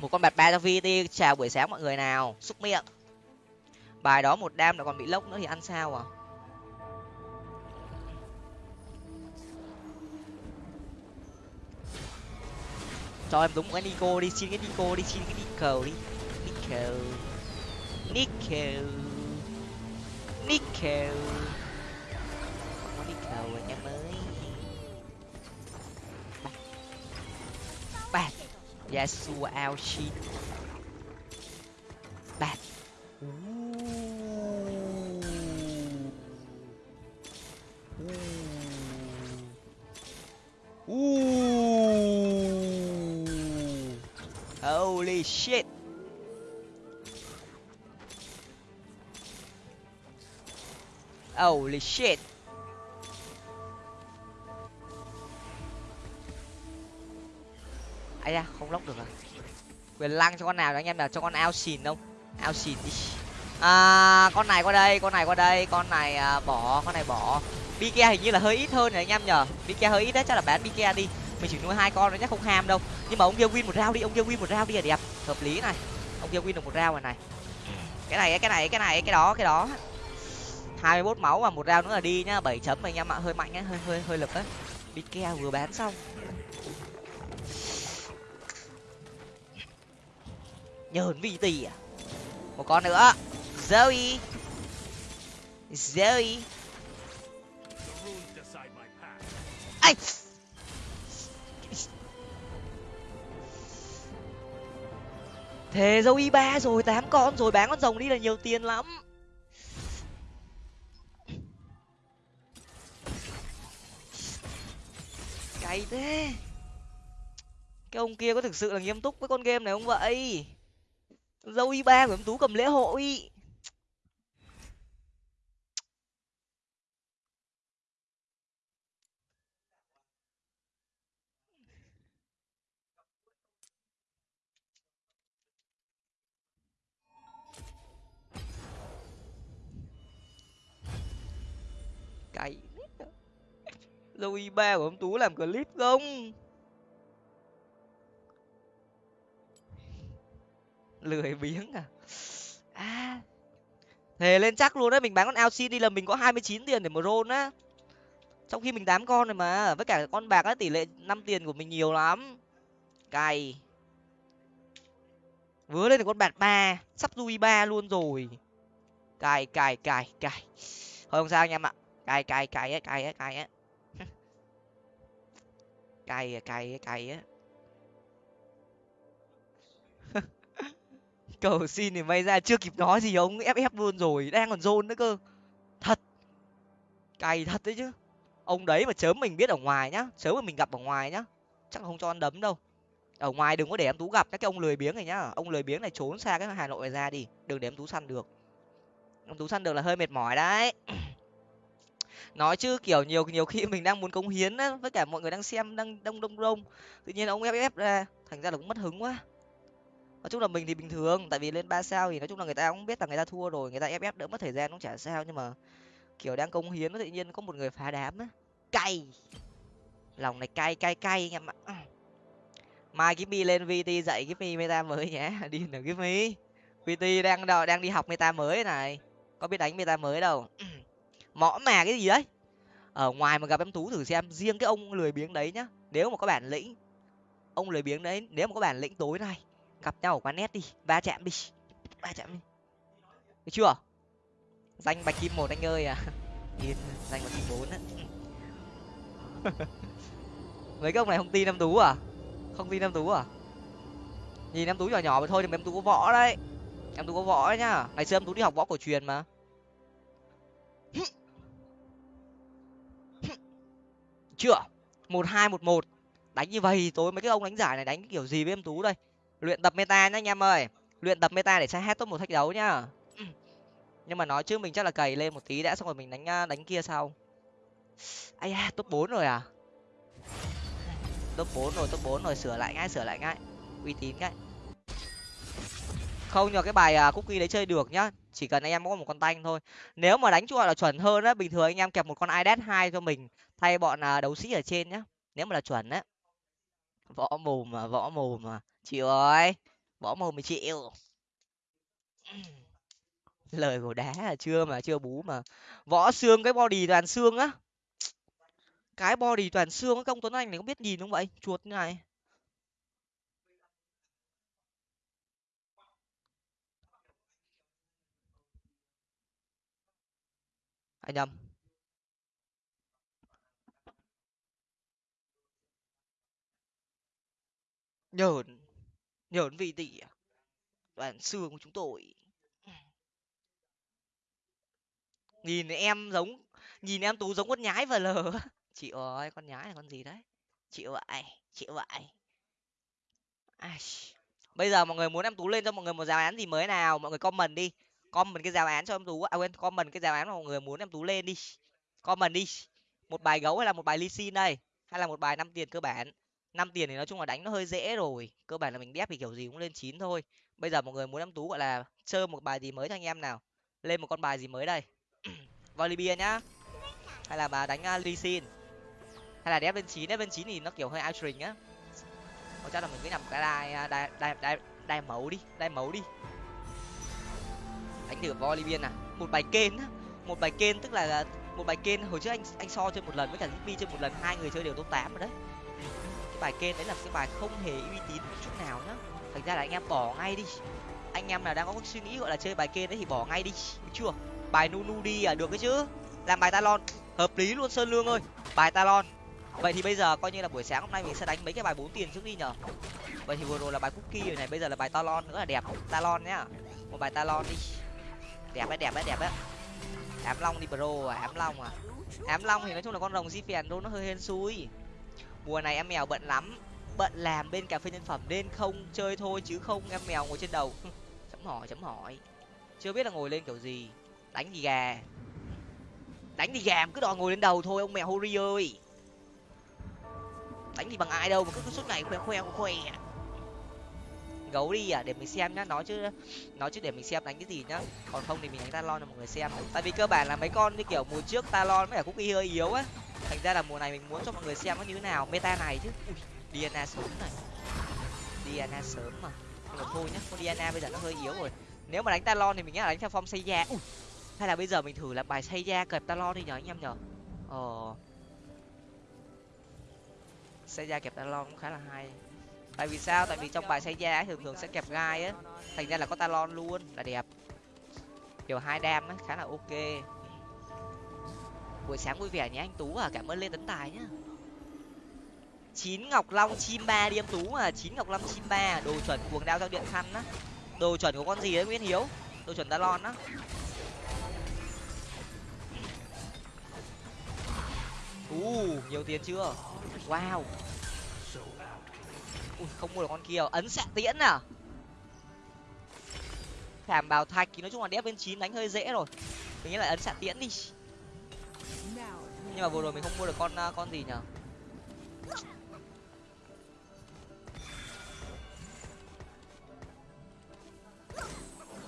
Một con bạc ba cho vt chào buổi sáng mọi người nào xúc miệng. Bài đó một đam là còn bị lốc nữa thì ăn sao à? Cho em đúng cái nico đi xin cái nico đi xin cái nico đi. Nico. Nico. Nico. Nico yasuo ao shin bạt Ooh. Holy shit. Holy shit. Ai da không lóc được à? Quyền lăng cho con nào đó anh em nào? Cho con ao xìn không? Ao xìn đi. À con này qua đây con này qua đây con này à, bỏ con này bỏ. Bike hình như là hơi ít hơn rồi anh em nhở bike hơi ít đấy chắc là bán bike đi. Mình chỉ nuôi hai con nó chắc không ham đâu. Nhưng mà ông kia win một rau đi ông kia win một rau đi là đẹp. Hợp lý này. Ông kia win được một rau rồi này. Cái này cái này cái này cái đó cái đó. Hai mươi 21 máu và một rau nữa là đi nhá. Bảy chấm anh em ạ. Hơi mạnh á hơi hơi hơi lực á. Bike vừa bán xong. Nhờn vì tì à? Một con nữa. Zoe. Zoe. Ai? Thế zoe ba rồi, tám con rồi, bán con rồng đi là nhiều tiền lắm. Cay thế. Cái ông kia có thực sự là nghiêm túc với con game này không vậy? Dâu y ba của em tú cầm lễ hội. Cày dâu y ba của ông tú làm clip không? Lười biếng à? À thề lên chắc luôn đấy mình bán con LC đi là mình có hai mươi chín tiền để mà roll á. Trong khi mình tám con rồi mà, với cả con bạc á, tỷ lệ năm tiền của mình nhiều lắm. Cày. Vừa lên được con bạc ba, sắp dui ba luôn rồi. Cài cài cài cài thôi không sao anh em ạ. Cài cài cài á cài á cài á. Cài cài cài á. Cầu xin thì may ra chưa kịp nói gì ông ép ép luôn rồi, đang còn rôn nữa cơ. Thật. Cày thật đấy chứ. Ông đấy mà chớm mình biết ở ngoài nhá, chớm mà mình gặp ở ngoài nhá, chắc không cho ăn đấm đâu. Ở ngoài đừng có để em tú gặp các cái ông lười biếng này nhá. Ông lười biếng này trốn xa cái hà nội này ra đi, đừng để em tú săn được. Em tú săn được là hơi mệt mỏi đấy. Nói chứ kiểu nhiều nhiều khi mình đang muốn cống hiến á, với cả mọi người đang xem đang đông đông đông. Tự nhiên ông ép ép ra, thành ra là cũng mất hứng quá nói chung là mình thì bình thường, tại vì lên ba sao thì nói chung là người ta cũng biết là người ta thua rồi, người ta ép ép đỡ mất thời gian cũng chả sao, nhưng mà kiểu đang công hiến tự nhiên có một người phá đám á. Cay. Lòng này cay cay cay anh em ạ. Mai Gipmy lên vt dạy Gipmy meta mới nhé đi nào Gipmy vt đang đang đi học meta mới này. Có biết đánh meta mới đâu. Mõ mà cái gì đấy? Ở ngoài mà gặp em tú thử xem, riêng cái ông lười biếng đấy nhá. Nếu mà có bản lĩnh, ông lười biếng đấy, nếu mà có bản lĩnh tối nay cặp nhau ở quán net đi. Ba chạm đi. Ba chạm đi. Được chưa? Danh bạch kim một anh ơi à. Yên danh bạch kim bốn á. Mấy cái ông này không tin em tú à? Không tin em tú à? Nhìn em tú nhỏ nhỏ mà thôi thì em tú có võ đấy. Em tú có võ đấy nhá. Ngày xưa em tú đi học võ cổ truyền mà. Chưa? Một hai, một một. Đánh như vậy tối mấy cái ông đánh giải này đánh kiểu gì với em tú đây? Luyện tập meta nhá anh em ơi. Luyện tập meta để sẽ hết top một thách đấu nhá. Nhưng mà nói chứ mình chắc là cày lên một tí đã xong rồi mình đánh đánh kia sau. Ai da top bốn rồi à? Top bốn rồi top bốn rồi sửa lại ngay sửa lại ngay. Uy tín ngay. không nhờ cái bài à, cookie đấy chơi được nhá. Chỉ cần anh em có một con tanh thôi. Nếu mà đánh gọi là chuẩn hơn á bình thường anh em kẹp một con idet hai cho mình thay bọn à, đấu sĩ ở trên nhá. Nếu mà là chuẩn á. Võ mồm mà võ mồm mà chịu ơi võ mồm thì chịu. Lời của đá là chưa mà, chưa bú mà. Võ xương cái body toàn xương á. Cái body toàn xương công tuấn anh này không biết nhìn không vậy? Chuột như này. Anh nhầm nhởn nhởn vị tỷ à toàn xương của chúng tôi. Nhìn em giống, nhìn em tú giống con nhái và lờ. Chị ơi, con nhái là con gì đấy? Chịu vậy chịu vậy. Ai... bây giờ mọi người muốn em tú lên cho mọi người một giáo án gì mới nào? Mọi người comment đi. Comment cái giáo án cho em tú à quên, comment cái giáo án mà mọi người muốn em tú lên đi. Comment đi. Một bài gấu hay là một bài ly xin đây? Hay là một bài năm tiền cơ bản? Năm tiền thì nói chung là đánh nó hơi dễ rồi cơ bản là mình đép thì kiểu gì cũng lên chín thôi. Bây giờ mọi người muốn em tú gọi là chơi một bài gì mới cho anh em nào? Lên một con bài gì mới đây? Volleyball nhá. Hay là bà đánh à, uh, ly xin hay là đép lên chín? Đép lên chín thì nó kiểu hơi outring á. Có chắc là mình cứ nhầm cái à, đai đai đai đai đai mấu đi đai mấu đi. Đánh thử volleyball à một bài kên á một bài kên tức là à, một bài kên hồi trước anh anh so chơi một lần với cả Zippy chơi một lần hai người chơi đều top tám rồi đấy cái bài kên đấy là cái bài không hề uy tín chút nào nhá. Thành ra là anh em bỏ ngay đi. Anh em nào đang có suy nghĩ gọi là chơi bài kên đấy thì bỏ ngay đi, được chưa? Bài nunu đi à được cái chứ. Làm bài talon, hợp lý luôn sơn lương ơi. Bài talon. Vậy thì bây giờ coi như là buổi sáng hôm nay mình sẽ đánh mấy cái bài bốn tiền trước đi nhở vậy thì vừa rồi là bài cookie rồi này, bây giờ là bài talon nữa là đẹp. Talon nhá. Một bài talon đi. Đẹp đấy đẹp đấy đẹp đấy. Ám long đi, bro à ám long à. Ám long thì nói chung là con rồng di phèn nó hơi hên xui mùa này em mèo bận lắm. Bận làm bên cà phê nhân phẩm nên không chơi thôi chứ không, em mèo ngồi trên đầu. Chấm hỏi chấm hỏi. Chưa biết là ngồi lên kiểu gì. Đánh gì gà? Đánh thì gà cứ đòi ngồi lên đầu thôi, ông mèo hori ơi. Đánh gì bằng ai đâu mà cứ suốt ngày khoe khoe khoe gấu đi à? Để mình xem nhá, nói chứ nói chứ để mình xem đánh cái gì nhá. Còn không thì mình đánh talon cho mọi người xem. Tại vì cơ bản là mấy con như kiểu mùa trước talon với cả cookie hơi yếu á. Thành ra là mùa này mình muốn cho mọi người xem nó như thế nào. Meta này chứ. Ui, diana sớm này. Diana sớm mà. Nhưng mà thôi nhá, con diana bây giờ nó hơi yếu rồi. Nếu mà đánh talon thì mình nghĩ là đánh theo form xây da ui, hay là bây giờ mình thử làm bài xây da kẹp talon đi nhở anh em nhở? Ờ. Xây da kẹp talon cũng khá là hay tại vì sao? Tại vì trong bài xây da thường thường sẽ kẹp gai á. Thành ra là có talon luôn. Là đẹp. Kiểu hai đam á, khá là ok. Buổi sáng vui vẻ nhé anh tú à. Cảm ơn lên tấn tài nhá. Chín ngọc long chim ba đi em tú à. Chín ngọc long chim ba à. đồ chuẩn cuồng đao giao điện khăn á. Đồ chuẩn của con gì đấy nguyễn hiếu? Đồ chuẩn talon á. U nhiều tiền chưa? Wow ui, không mua được con kia. Ấn xạ tiễn à? Thảm bào thạch thì nói chung là đép bên chín đánh hơi dễ rồi. Mình nghĩ là ấn xạ tiễn đi. Nhưng mà vừa rồi mình không mua được con à, con gì nhở?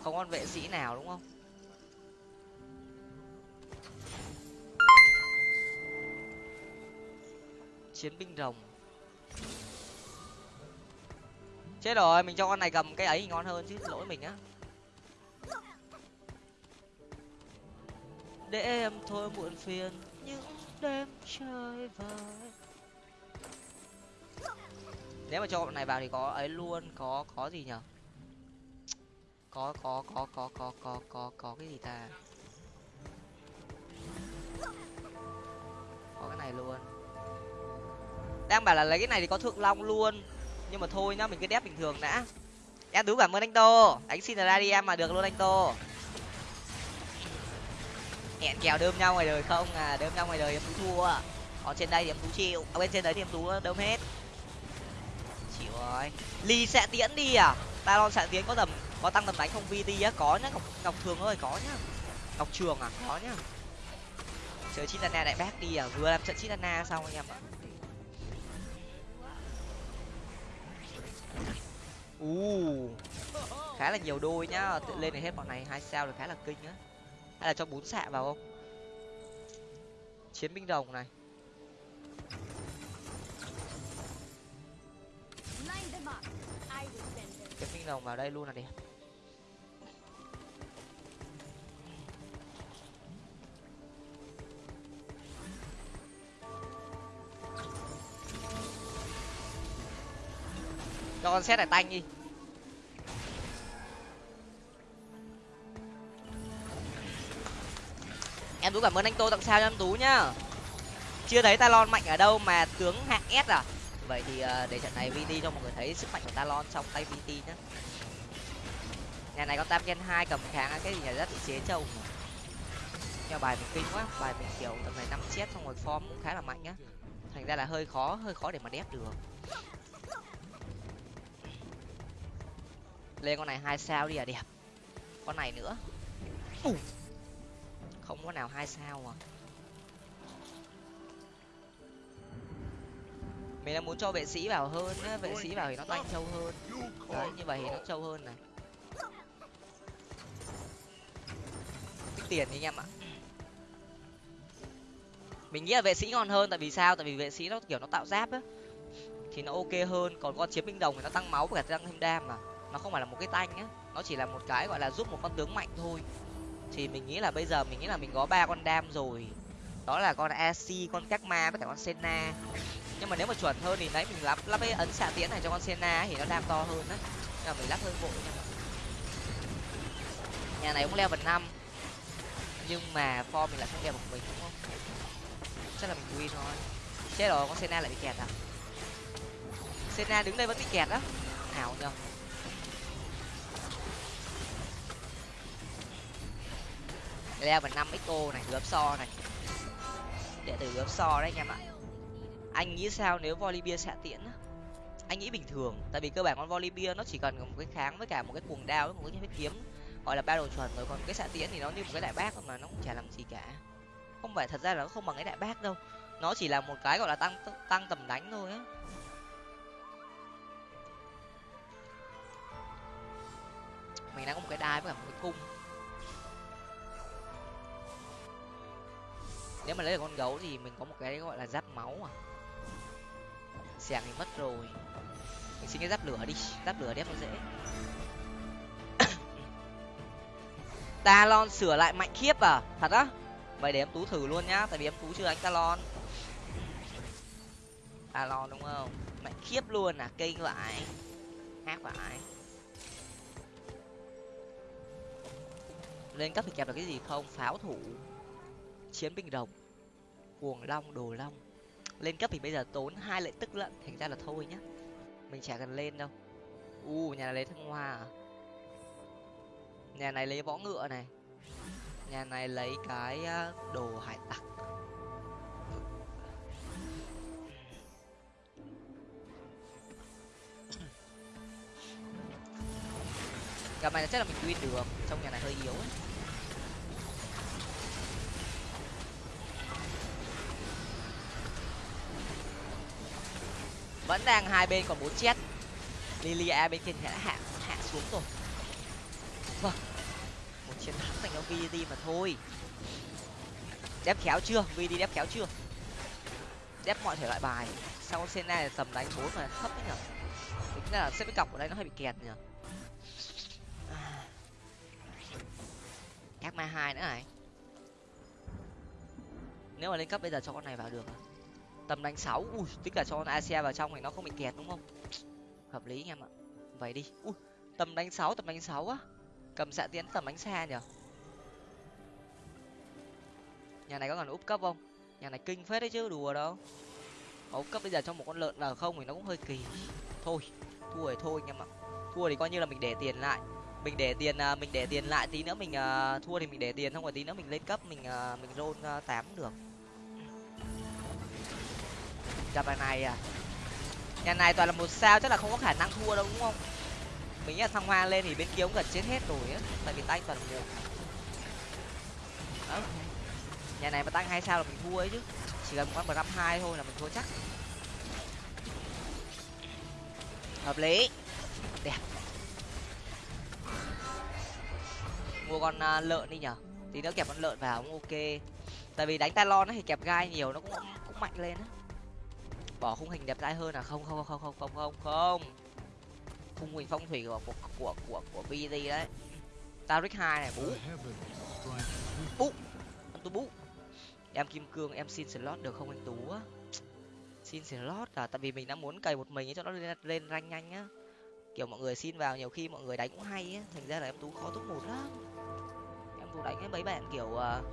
Không con vệ sĩ nào đúng không? Chiến binh rồng. Chết rồi, mình cho con này cầm cái ấy ngon hơn chứ lỗi mình á để em thôi muộn phiền, những đêm chơi vơi nếu mà cho bọn này vào thì có ấy luôn, có có gì nhở? Có có có có có có có có cái gì ta? Có cái này luôn. Đang bảo là lấy cái này thì có thượng long luôn nhưng mà thôi nhá, mình cứ đép bình thường đã. Em tú cảm ơn anh tô anh xin ra đi em mà được luôn anh tô. Hẹn kèo đơm nhau ngoài đời không? À đơm nhau ngoài đời em tú thua. Còn trên đây thì em tú chịu. Ở bên trên đấy thì em tú đơm hết. Chịu rồi. Ly sẽ tiễn đi à? Talon sẽ tiến có tầm, có tăng tầm đánh không? Vt á, có nhá. Ngọc ngọc thường ơi, có nhá. Ngọc trường à có nhá. Chơi chitana đại bác đi à? Vừa làm trận chitana xong anh em ạ. U. Khá là nhiều đôi nhá. Tự lên này hết bọn này, hai sao được khá là kinh á. Hay là cho bốn xạ vào không? Chiến binh đồng này. Chiến binh đồng vào đây luôn là đẹp. Cho con xét này tanh đi. Em tú cảm ơn anh tô tặng sao cho em tú nhá. Chưa thấy talon mạnh ở đâu mà tướng hạng s à? Vậy thì ờ, để trận này vt cho mọi người thấy sức mạnh của talon trong tay vt nhá. Nhà này có tam gen hai cầm kháng cái gì nhà rất chế trâu nhưng bài mình kinh quá, bài mình kiểu tầm này năm chết xong rồi form cũng khá là mạnh á. Thành ra là hơi khó hơi khó để mà đép được. Lên con này hai sao đi à đẹp. Con này nữa. Không có nào hai sao à. Mình đang muốn cho vệ sĩ vào hơn á vệ sĩ vào thì nó tanh trâu hơn. Đấy như vậy thì nó trâu hơn này. Tích tiền đi anh em ạ. Mình nghĩ là vệ sĩ ngon hơn tại vì sao? Tại vì vệ sĩ nó kiểu nó tạo giáp á. Thì nó ok hơn còn con chiến binh đồng thì nó tăng máu và tăng thêm đam mà nó không phải là một cái tanh á. Nó chỉ là một cái gọi là giúp một con tướng mạnh thôi. Thì mình nghĩ là bây giờ mình nghĩ là mình có ba con đam rồi. Đó là con ac con các ma với cả con senna. Nhưng mà nếu mà chuẩn hơn thì đấy, mình lắp lắp cái ấn xạ tiễn này cho con senna thì nó đam to hơn đấy nhưng mà mình lắp hơi vội nha nhà này cũng leo vật năm. Nhưng mà form mình lại không leo một mình, đúng không? Chắc là mình win thôi. Chết rồi, con senna lại bị kẹt à? Senna đứng đây vẫn bị kẹt á? Ảo nhờ. Level năm xo này, gớp so này. Đệ tử gớp so đấy anh em ạ. Anh nghĩ sao nếu Volibear xạ tiễn anh nghĩ bình thường, tại vì cơ bản con Volibear nó chỉ cần một cái kháng với cả một cái cuồng đao với một cái kiếm, gọi là battle chuẩn, rồi còn cái xạ tiễn thì nó như một cái đại bác mà, nó cũng chả làm gì cả. Không phải thật ra là nó không bằng cái đại bác đâu. Nó chỉ là một cái gọi là tăng tăng tầm đánh thôi á. Mình đang có một cái đai với cả một cái cung. Nếu mà lấy được con gấu thì mình có một cái gọi là giáp máu à. Xẻng thì mất rồi. Mình xin cái giáp lửa đi, giáp lửa đép nó dễ. Talon sửa lại mạnh khiếp à thật á. Vậy để em tú thử luôn nhá, tại vì em tú chưa đánh talon. Talon đúng không? Mạnh khiếp luôn à kinh vậy. Hát vậy. Lên cấp thì kẹp được cái gì không? Pháo thủ chiến binh rồng cuồng long, đồ long. Lên cấp thì bây giờ tốn hai lệ tức lận, thành ra là thôi nhá. Mình chả cần lên đâu. U, nhà này lấy thăng hoa à? Nhà này lấy võ ngựa này. Nhà này lấy cái ờ, đồ hải tặc. Gặp này chắc là mình win được, trong nhà này hơi yếu ấy. Vẫn đang hai bên còn bốn chết. Lilia bên kia đã hạ hạ xuống rồi. Vâng. Một chiến thắng dành cho vd mà thôi. Đép khéo chưa? Vd đép khéo chưa? Đép mọi thể loại bài. Sau Senna thì tầm đánh bốn mà thấp đấy nhở? Tính ra là xếp cái cọc ở đây nó hơi bị kẹt nhở? Các ma hai nữa này. Nếu mà lên cấp bây giờ cho con này vào được à? Tầm đánh sáu. Ui tức là cho con asia vào trong thì nó không bị kẹt đúng không? Hợp lý anh em ạ. Vậy đi. Ui tầm đánh sáu tầm đánh sáu á. Cầm xạ tiến tầm đánh xa nhở nhà này có còn úp cấp không? Nhà này kinh phết đấy chứ đùa đâu. Úp cấp bây giờ cho một con lợn vào không thì nó cũng hơi kỳ. Thôi thua rồi thôi anh em ạ. Thua thì coi như là mình để tiền lại. Mình để tiền à, mình để tiền lại tí nữa mình uh, thua thì mình để tiền xong rồi tí nữa mình lên cấp mình uh, mình roll uh, tám được gặp bài này à. Nhà này toàn là một sao chắc là không có khả năng thua đâu đúng không? Mình nghĩ là thăng hoa lên thì bên kia cũng gần chết hết rồi á tại vì tay toàn một. Đó. nhà này mà tăng hai sao là mình thua ấy chứ. Chỉ cần một con năm hai thôi là mình thua chắc. Hợp lý. Đẹp. Mua con uh, lợn đi nhở. Tí nữa kẹp con lợn vào cũng ok. Tại vì đánh talon thì kẹp gai nhiều nó cũng cũng mạnh lên á bỏ khung hình đẹp trai hơn à? Không không không không không không không. Khung hình phong thủy của của của của, của BD đấy. Taric hai này bú. Bú. Anh tú bú. Em kim cương em xin slot được không anh tú á? Xin slot à? Tại vì mình đang muốn cày một mình cho nó lên lên rank nhanh á. Kiểu mọi người xin vào nhiều khi mọi người đánh cũng hay á. Thành ra là em tú khó top một lắm. Em tú đánh với mấy bạn kiểu uh,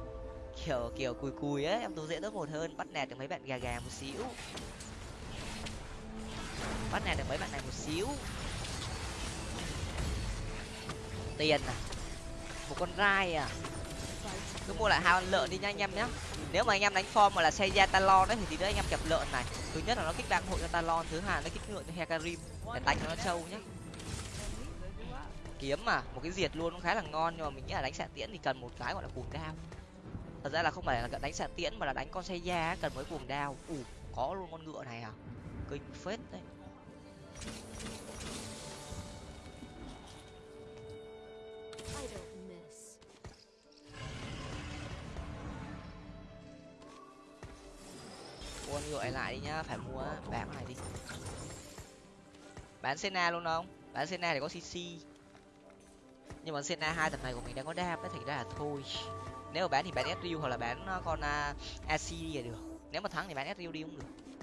kiểu kiểu cùi cùi á. Em tú dễ top một hơn bắt nẹt được mấy bạn gà gà một xíu bắt này được mấy bạn này một xíu. Tiền à? Một con rai à? Cứ mua lại hai con lợn đi nha anh em nhé nếu mà anh em đánh form mà là xe ra talon đấy thì tí nữa anh em kẹp lợn này. Thứ nhất là nó kích đăng hội cho talon thứ hai nó kích ngựa cho hecarim để đánh cho nó trâu nhé kiếm mà, một cái diệt luôn cũng khá là ngon, nhưng mà mình nghĩ là đánh xạ tiễn thì cần một cái gọi là cuồng đao. Thật ra là không phải là đánh xạ tiễn mà là đánh con xe da cần mới cuồng đao. Ủ có luôn con ngựa này à? Kinh phết đấy. Mua ngựa lại đi nhá phải mua bán này đi. Bán Senna luôn không? Bán Senna thì có CC nhưng mà Senna hai tập này của mình đang có đam đấy thành ra là thôi. Nếu mà bán thì bán Ezreal hoặc là bán ờ, con uh, AC là được. Nếu mà thắng thì bán Ezreal đi cũng được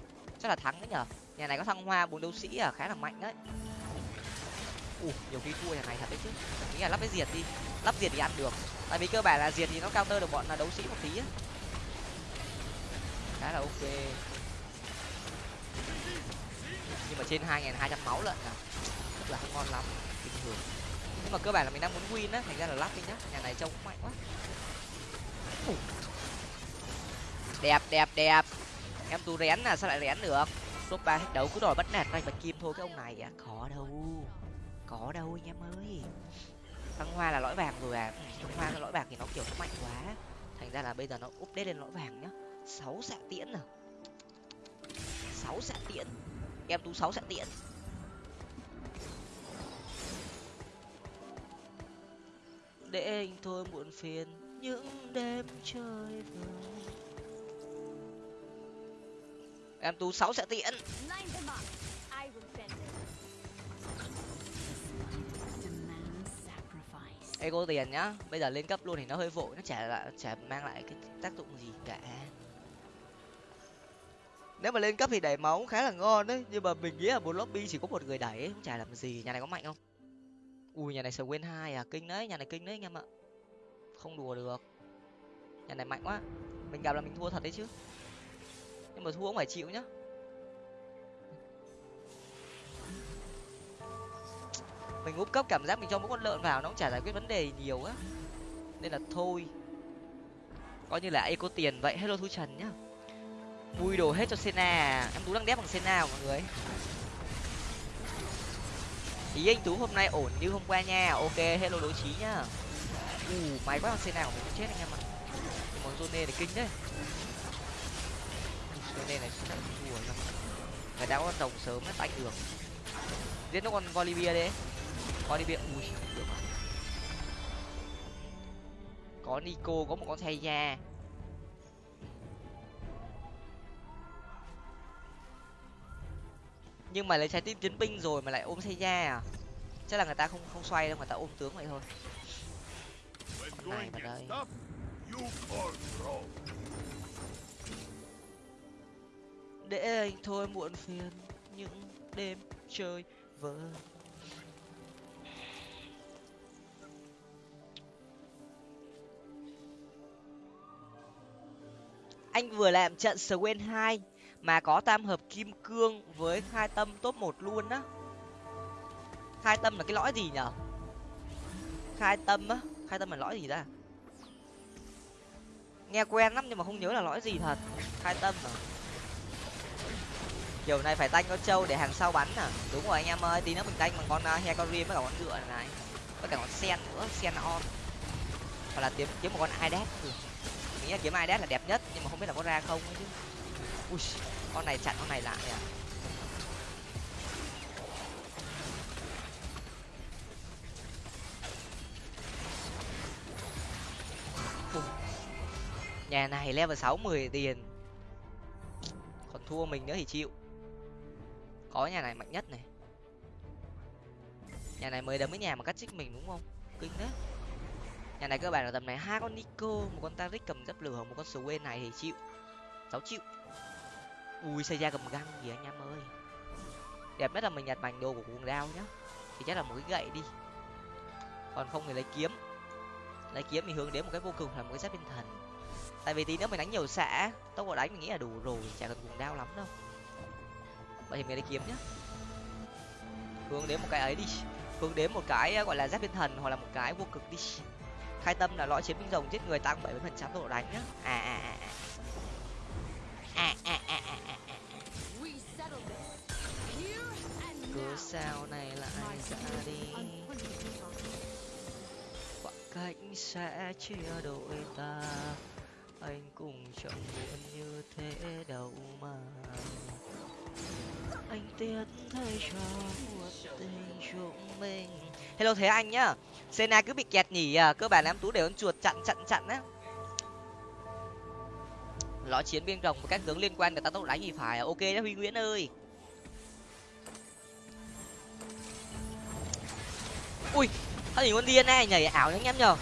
chắc là thắng đấy nhở nhà này có thăng hoa bốn đấu sĩ à khá là mạnh đấy. Ủ nhiều khi thua nhà này thật đấy chứ. Nghĩ là lắp cái diệt đi. Lắp diệt thì ăn được. Tại vì cơ bản là diệt thì nó cao tơ được bọn là đấu sĩ một tí á. Khá là ok. Nhưng mà trên hai nghìn hai trăm máu lận à. Rất là không ngon lắm, bình thường. Nhưng mà cơ bản là mình đang muốn win á, thành ra là lắp đi nhá. Nhà này trông cũng mạnh quá. Đẹp đẹp đẹp em tú rén là sao lại rén được? Top ba hết đấu cứ đòi bắt nạt anh bạch kim thôi, cái ông này à khó đâu. Có đâu anh em ơi. Thăng hoa là lõi vàng rồi à. Ừ, thăng hoa là lõi vàng thì nó kiểu nó mạnh quá. Thành ra là bây giờ nó update lên lõi vàng nhá. Sáu xạ tiễn à. Sáu xạ tiễn. Em tú sáu xạ tiễn. Để anh thôi muộn phiền, những đêm chơi vơi em tú sáu xạ tiễn. Ego tiền nhá. Bây giờ lên cấp luôn thì nó hơi vội nó chả lại chả mang lại cái tác dụng gì cả. Nếu mà lên cấp thì đẩy máu khá là ngon đấy nhưng mà mình nghĩ là một lobby chỉ có một người đẩy cũng chả làm gì. Nhà này có mạnh không? Ui nhà này sờ quên hai à kinh đấy nhà này kinh đấy anh em ạ. Không đùa được. Nhà này mạnh quá. Mình gặp là mình thua thật đấy chứ nhưng mà thua cũng phải chịu nhá. Mình úp cấp cảm giác mình cho mỗi con lợn vào nó cũng chả giải quyết vấn đề nhiều á. Nên là thôi. Coi như là eco tiền vậy. Hello thu trần nhá. Vui đồ hết cho sena. Em tú đang đép bằng sena mọi người. Ý anh tú hôm nay ổn như hôm qua nha. Ok hello đối trí nhá. Ù uh, may quá bằng sena của mình chết anh em ạ. Món zone này kinh đấy zone này chắc là thua rồi người ta có con rồng sớm hết tanh được giết nó con volivia đấy có đi ui được rồi có nico, có một con thay da. Nhưng mà lấy trái tim chiến binh rồi mà lại ôm xây da à? Chắc là người ta không không xoay đâu, người ta ôm tướng vậy thôi. Con này vào đây để anh thôi muộn phiền những đêm chơi vơi anh vừa làm trận Swain hai mà có tam hợp kim cương với khai tâm top một luôn á. Khai tâm là cái lõi gì nhở? Khai tâm á? Khai tâm là lõi gì ta? Nghe quen lắm nhưng mà không nhớ là lõi gì thật. Khai tâm à kiểu này phải tanh con trâu để hàng sau bắn à? Đúng rồi anh em ơi tí nữa mình tanh bằng con à, uh, hecarim với cả con ngựa này. Với cả con sen nữa sen on. Hoặc là kiếm kiếm một con idet mình nghĩ là kiếm idet là đẹp nhất nhưng mà không biết là có ra không chứ. Ui con này chặn con này lại à? Nhà này level sáu mười tiền. Còn thua mình nữa thì chịu có nhà này mạnh nhất này. Nhà này mới đấm với nhà mà cắt chích mình đúng không? Kinh đấy nhà này cơ bản là tầm này hai con nico, một con taric cầm dấp lửa, một con swain này thì chịu. Sáu chịu. Ui xây ra cầm găng gì anh em ơi. Đẹp nhất là mình nhặt mảnh đồ của cuồng đao nhá. Thì chắc là một cái gậy đi. Còn không thì lấy kiếm. Lấy kiếm thì hướng đến một cái vô cùng là một cái giáp bên thần. Tại vì tí nữa mình đánh nhiều xạ tốc độ đánh mình nghĩ là đủ rồi, chả cần cuồng đao lắm đâu vậy thì mình lấy kiếm nhá. Hướng đến một cái ấy đi. Hướng đến một cái, gọi là giáp thiên thần hoặc là một cái vô cực đi. Khai tâm là lõi chiến binh rồng giết người tăng bảy mươi phần trăm tốc độ đánh nhá. À à, à à à à. À à à à à cứ sao này lại ra đi. Khoảng cách sẽ chia đôi ta. Anh cùng chẳng buồn như thế đâu mà anh tiếc thay cho một tình chúng mình. Hello thế anh nhá. Sena cứ bị kẹt nhỉ à cơ bản em tú để con chuột chặn chặn chặn á. Ló chiến biên rồng và các tướng liên quan để ta tốc đánh thì phải à? ok đó huy nguyễn ơi. Ui sao nhìn con dna nhảy ảo nhá anh em nhờ.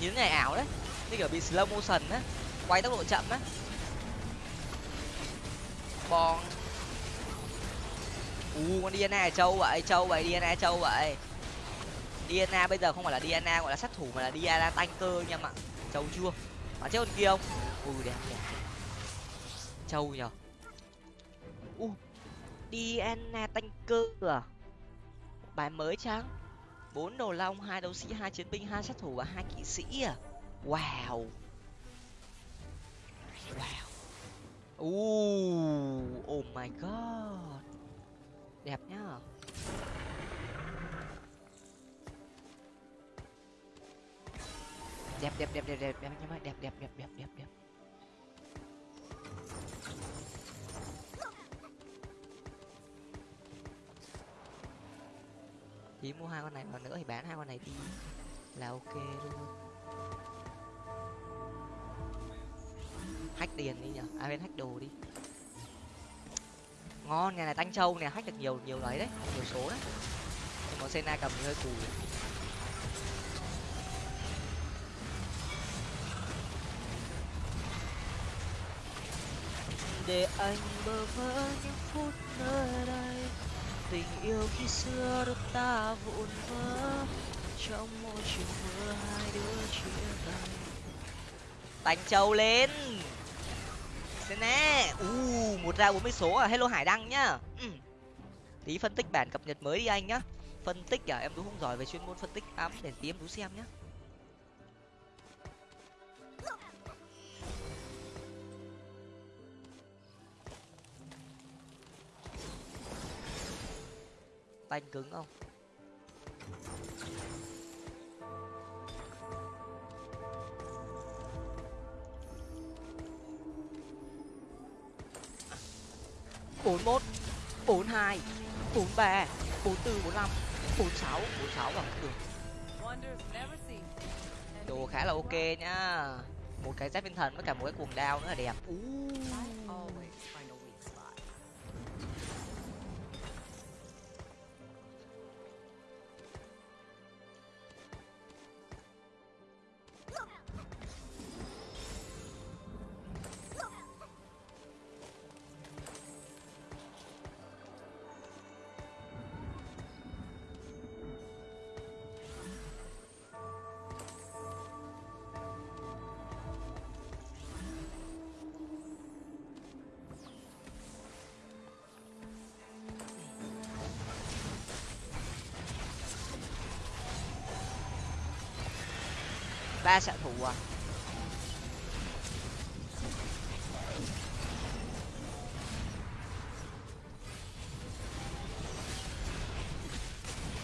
Nhìn nhảy ảo đấy. Như kiểu bị slow motion á. Quay tốc độ chậm á. Bong u con dna châu vậy châu vậy dna châu vậy. Dna bây giờ không phải là dna gọi là sát thủ mà là dna tanh cơ anh em ạ châu chưa? Mà chết con kia không? Ui đẹp đẹp châu nhở u dna tanh cơ à? Bài mới chăng bốn đồ long hai đấu sĩ hai chiến binh hai sát thủ và hai kỵ sĩ à? Wow. Wow. Uh, oh my god đẹp nhá. Đẹp đẹp đẹp đẹp đẹp đẹp, anh em ơi. Đẹp đẹp đẹp đẹp đẹp đẹp. Tí mua hai con này vào nữa thì bán hai con này đi là ok luôn. Hack tiền đi nhở? À bên hack đồ đi ngon nhà này tanh châu nè hack được nhiều nhiều đấy đấy nhiều số đấy. Nhưng mà sena cầm hơi cùi. Để anh bơ vỡ những phút nơi đây tình yêu khi xưa đôi ta vụn vỡ. Trong mỗi chiều mưa hai đứa chia tay. Tanh châu lên thế nè. U, một ra bốn mươi số à. Hello hải đăng nhá. Ừ. tí phân tích bản cập nhật mới đi anh nhá. Phân tích à em tú không giỏi về chuyên môn phân tích ám để tí em tú xem nhá. Tanh cứng không? 41 42 43 44 45 46 46 bằng cường đồ khá là ok nhá một cái giáp tinh thần với cả một cái cuồng đao nữa là đẹp. Uh. Ba xạ thủ à?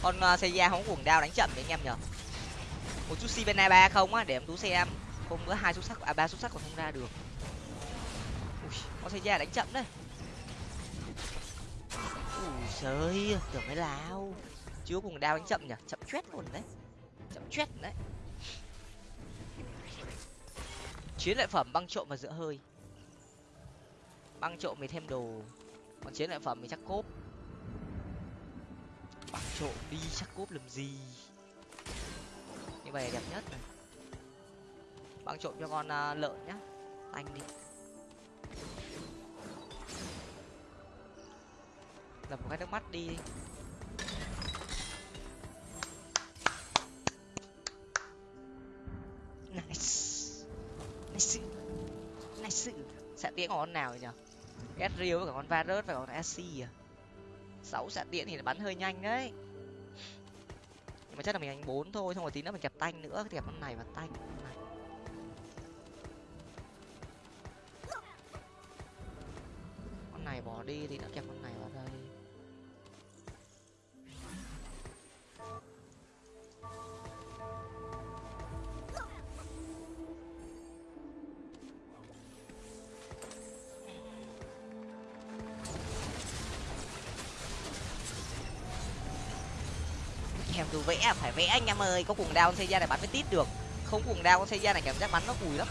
Con uh, Seiya không cuồng đao đánh chậm đấy anh em nhở? Một chút Sivena ba không á để em tú xem. Không có hai xuất sắc à ba xuất sắc còn không ra được. Ui con Seiya đánh chậm đấy. Ui trời tưởng mới lao chưa cuồng đao đánh chậm nhở? Chậm chết luôn đấy. Chậm chết đấy chiến lợi phẩm băng trộm và giữa hơi. Băng trộm mình thêm đồ. Còn chiến lợi phẩm mình chắc cốp. Băng trộm đi chắc cốp làm gì? Như vậy đẹp nhất này. Băng trộm cho con uh, lợn nhá. Anh đi. Lập một cái nước mắt đi. Nice nice nice xạ tiễn con nào nhỉ? Ezreal với cả con Varus và con Asi à? Sáu xạ tiễn thì bắn hơi nhanh đấy. Nhưng mà chắc là mình đánh bốn thôi xong rồi tí nữa mình kẹp tanh nữa kẹp con này và tanh. Này. con này bỏ đi thì nó kẹp con này vào đây cứ vẽ à, phải vẽ anh em ơi có cuồng đao con xây ra này bắn mới tít được. Không cuồng đao con xây ra này cảm giác bắn nó cùi lắm.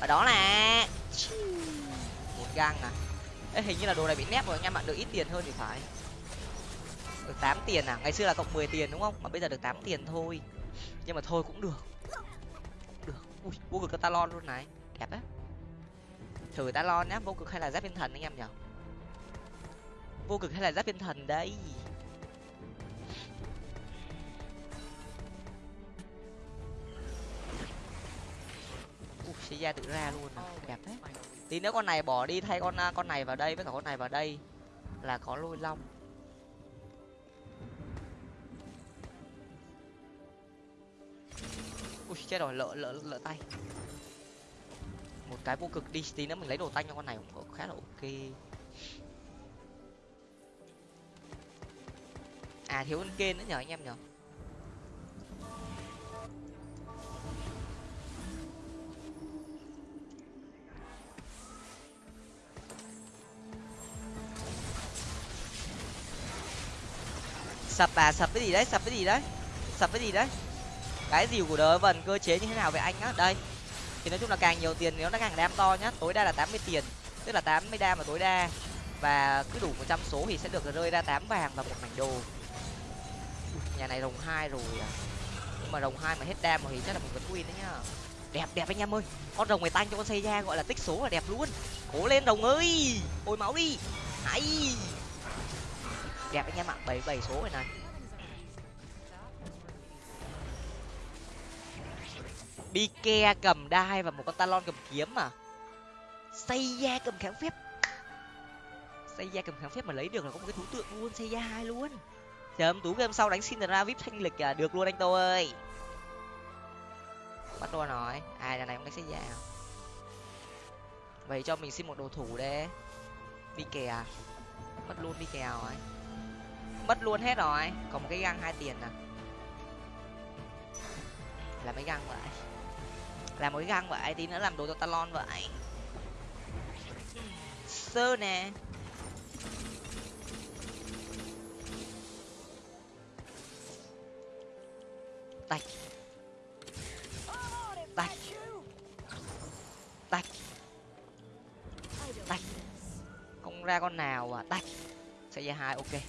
Và đó là một gang à. Ê, hình như là đồ này bị nép rồi anh em ạ được ít tiền hơn thì phải. Được tám tiền à? Ngày xưa là cộng mười tiền đúng không? Mà bây giờ được tám tiền thôi. Nhưng mà thôi cũng được. Cũng được. Ui vô cực talon luôn này. Đẹp á. Thử talon nhá vô cực hay là giáp thiên thần anh em nhở vô cực hay là giáp thiên thần đấy sẽ ra tự ra luôn à. đẹp thế. tí nếu con này bỏ đi thay con con này vào đây với cả con này vào đây. Là có lôi long. Ui chết rồi lỡ lỡ lỡ tay. Một cái vô cực đi tí nữa mình lấy đồ tanh cho con này cũng khá là ok. À thiếu con kên nữa nhờ anh em nhở sập à sập cái gì đấy, sập cái gì đấy, sập cái gì đấy. Cái gì của đời vần cơ chế như thế nào về anh á? Đây. Thì nói chung là càng nhiều tiền nếu nó càng đam to nhá. Tối đa là tám mươi tiền, tức là tám mươi đam mà tối đa. Và cứ đủ một trăm số thì sẽ được rơi ra tám vàng và một mảnh đồ. Nhà này rồng hai rồi à. Nhưng mà rồng hai mà hết đam thì chắc là mình vẫn win đấy nhá. Đẹp đẹp anh em ơi. Con rồng này tanh cho con xây ra gọi là tích số là đẹp luôn. Cố lên rồng ơi. Ôi máu đi. Hay đẹp anh em ạ. Bảy bảy số rồi này. Bike cầm đai và một con talon cầm kiếm mà. xây da cầm kháng phép. Xây da cầm kháng phép mà lấy được là có một cái thú tượng luôn xây da hai luôn. Chấm tú game sau đánh xin ra vip thanh lịch à được luôn anh tô ơi. Bắt luôn nói, ai là này cũng đánh xây da à? vậy cho mình xin một đồ thủ đi. đi kè mất luôn đi kè rồi mất luôn hết rồi. Còn một cái găng hai tiền à làm mấy găng vậy. Làm một cái găng vậy tí nữa làm đồ cho talon vậy. Sơ nè. Tạch tạch tạch tạch không ra con nào à. Tạch sẽ ra hai, ok.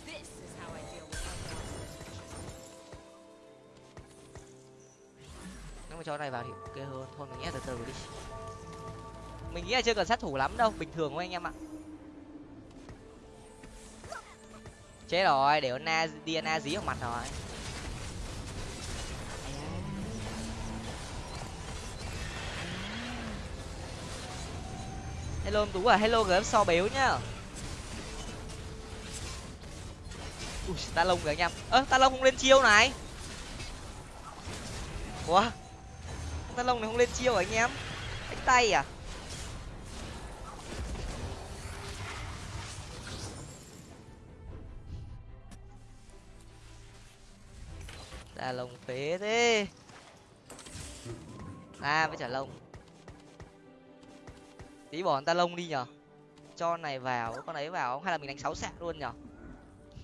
Nếu mà cho này vào thì ok hơn. Thôi, mình nghĩ từ từ đi. Mình nghĩ là chưa cần sát thủ lắm đâu, bình thường thôi anh em ạ. Chết rồi, để na diana dí vào mặt rồi. Hello em tú à hello gớm so béo nhá. Ui, ta lông kìa anh em. Ơ, ta lông không lên chiêu này. Quá ta lông này không lên chiêu à anh em? Đánh tay à? Ta lông phế thế. À với trả lông tí bỏ ta lông đi nhở? Cho này vào, con ấy vào, hay là mình đánh sáu sạc luôn nhở?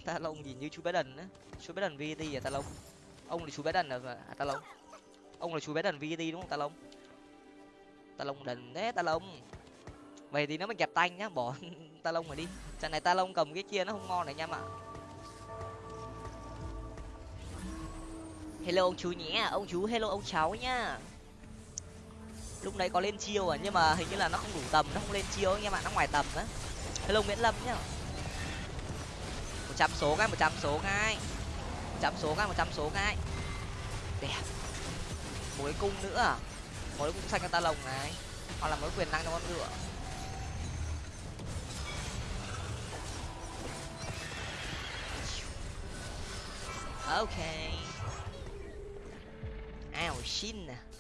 Ta lông nhìn như chú bé đần á. Chú bé đần vt à ta lông. Ông thì chú bé đần à, à ta lông ông là chú bé đần vt đúng không ta lông ta lông đần thế ta lông vậy thì nó mới kẹp tanh nhá, bỏ ta lông rồi đi. Trận này ta lông cầm cái kia nó không ngon này nha ạ hello ông chú nhé, ông chú hello ông cháu nhá. Lúc đấy có lên chiêu à nhưng mà hình như là nó không đủ tầm, nó không lên chiêu anh em ạ nó ngoài tầm á. Hello nguyễn lâm nhá. Một trăm số ngay một trăm số ngay một trăm số ngay một trăm số ngay đẹp một cái cung nữa à? Một cái cung xanh cho ta lồng này. Hoặc là một cái quyền năng cho con ngựa. Ok. Ao xin nè à.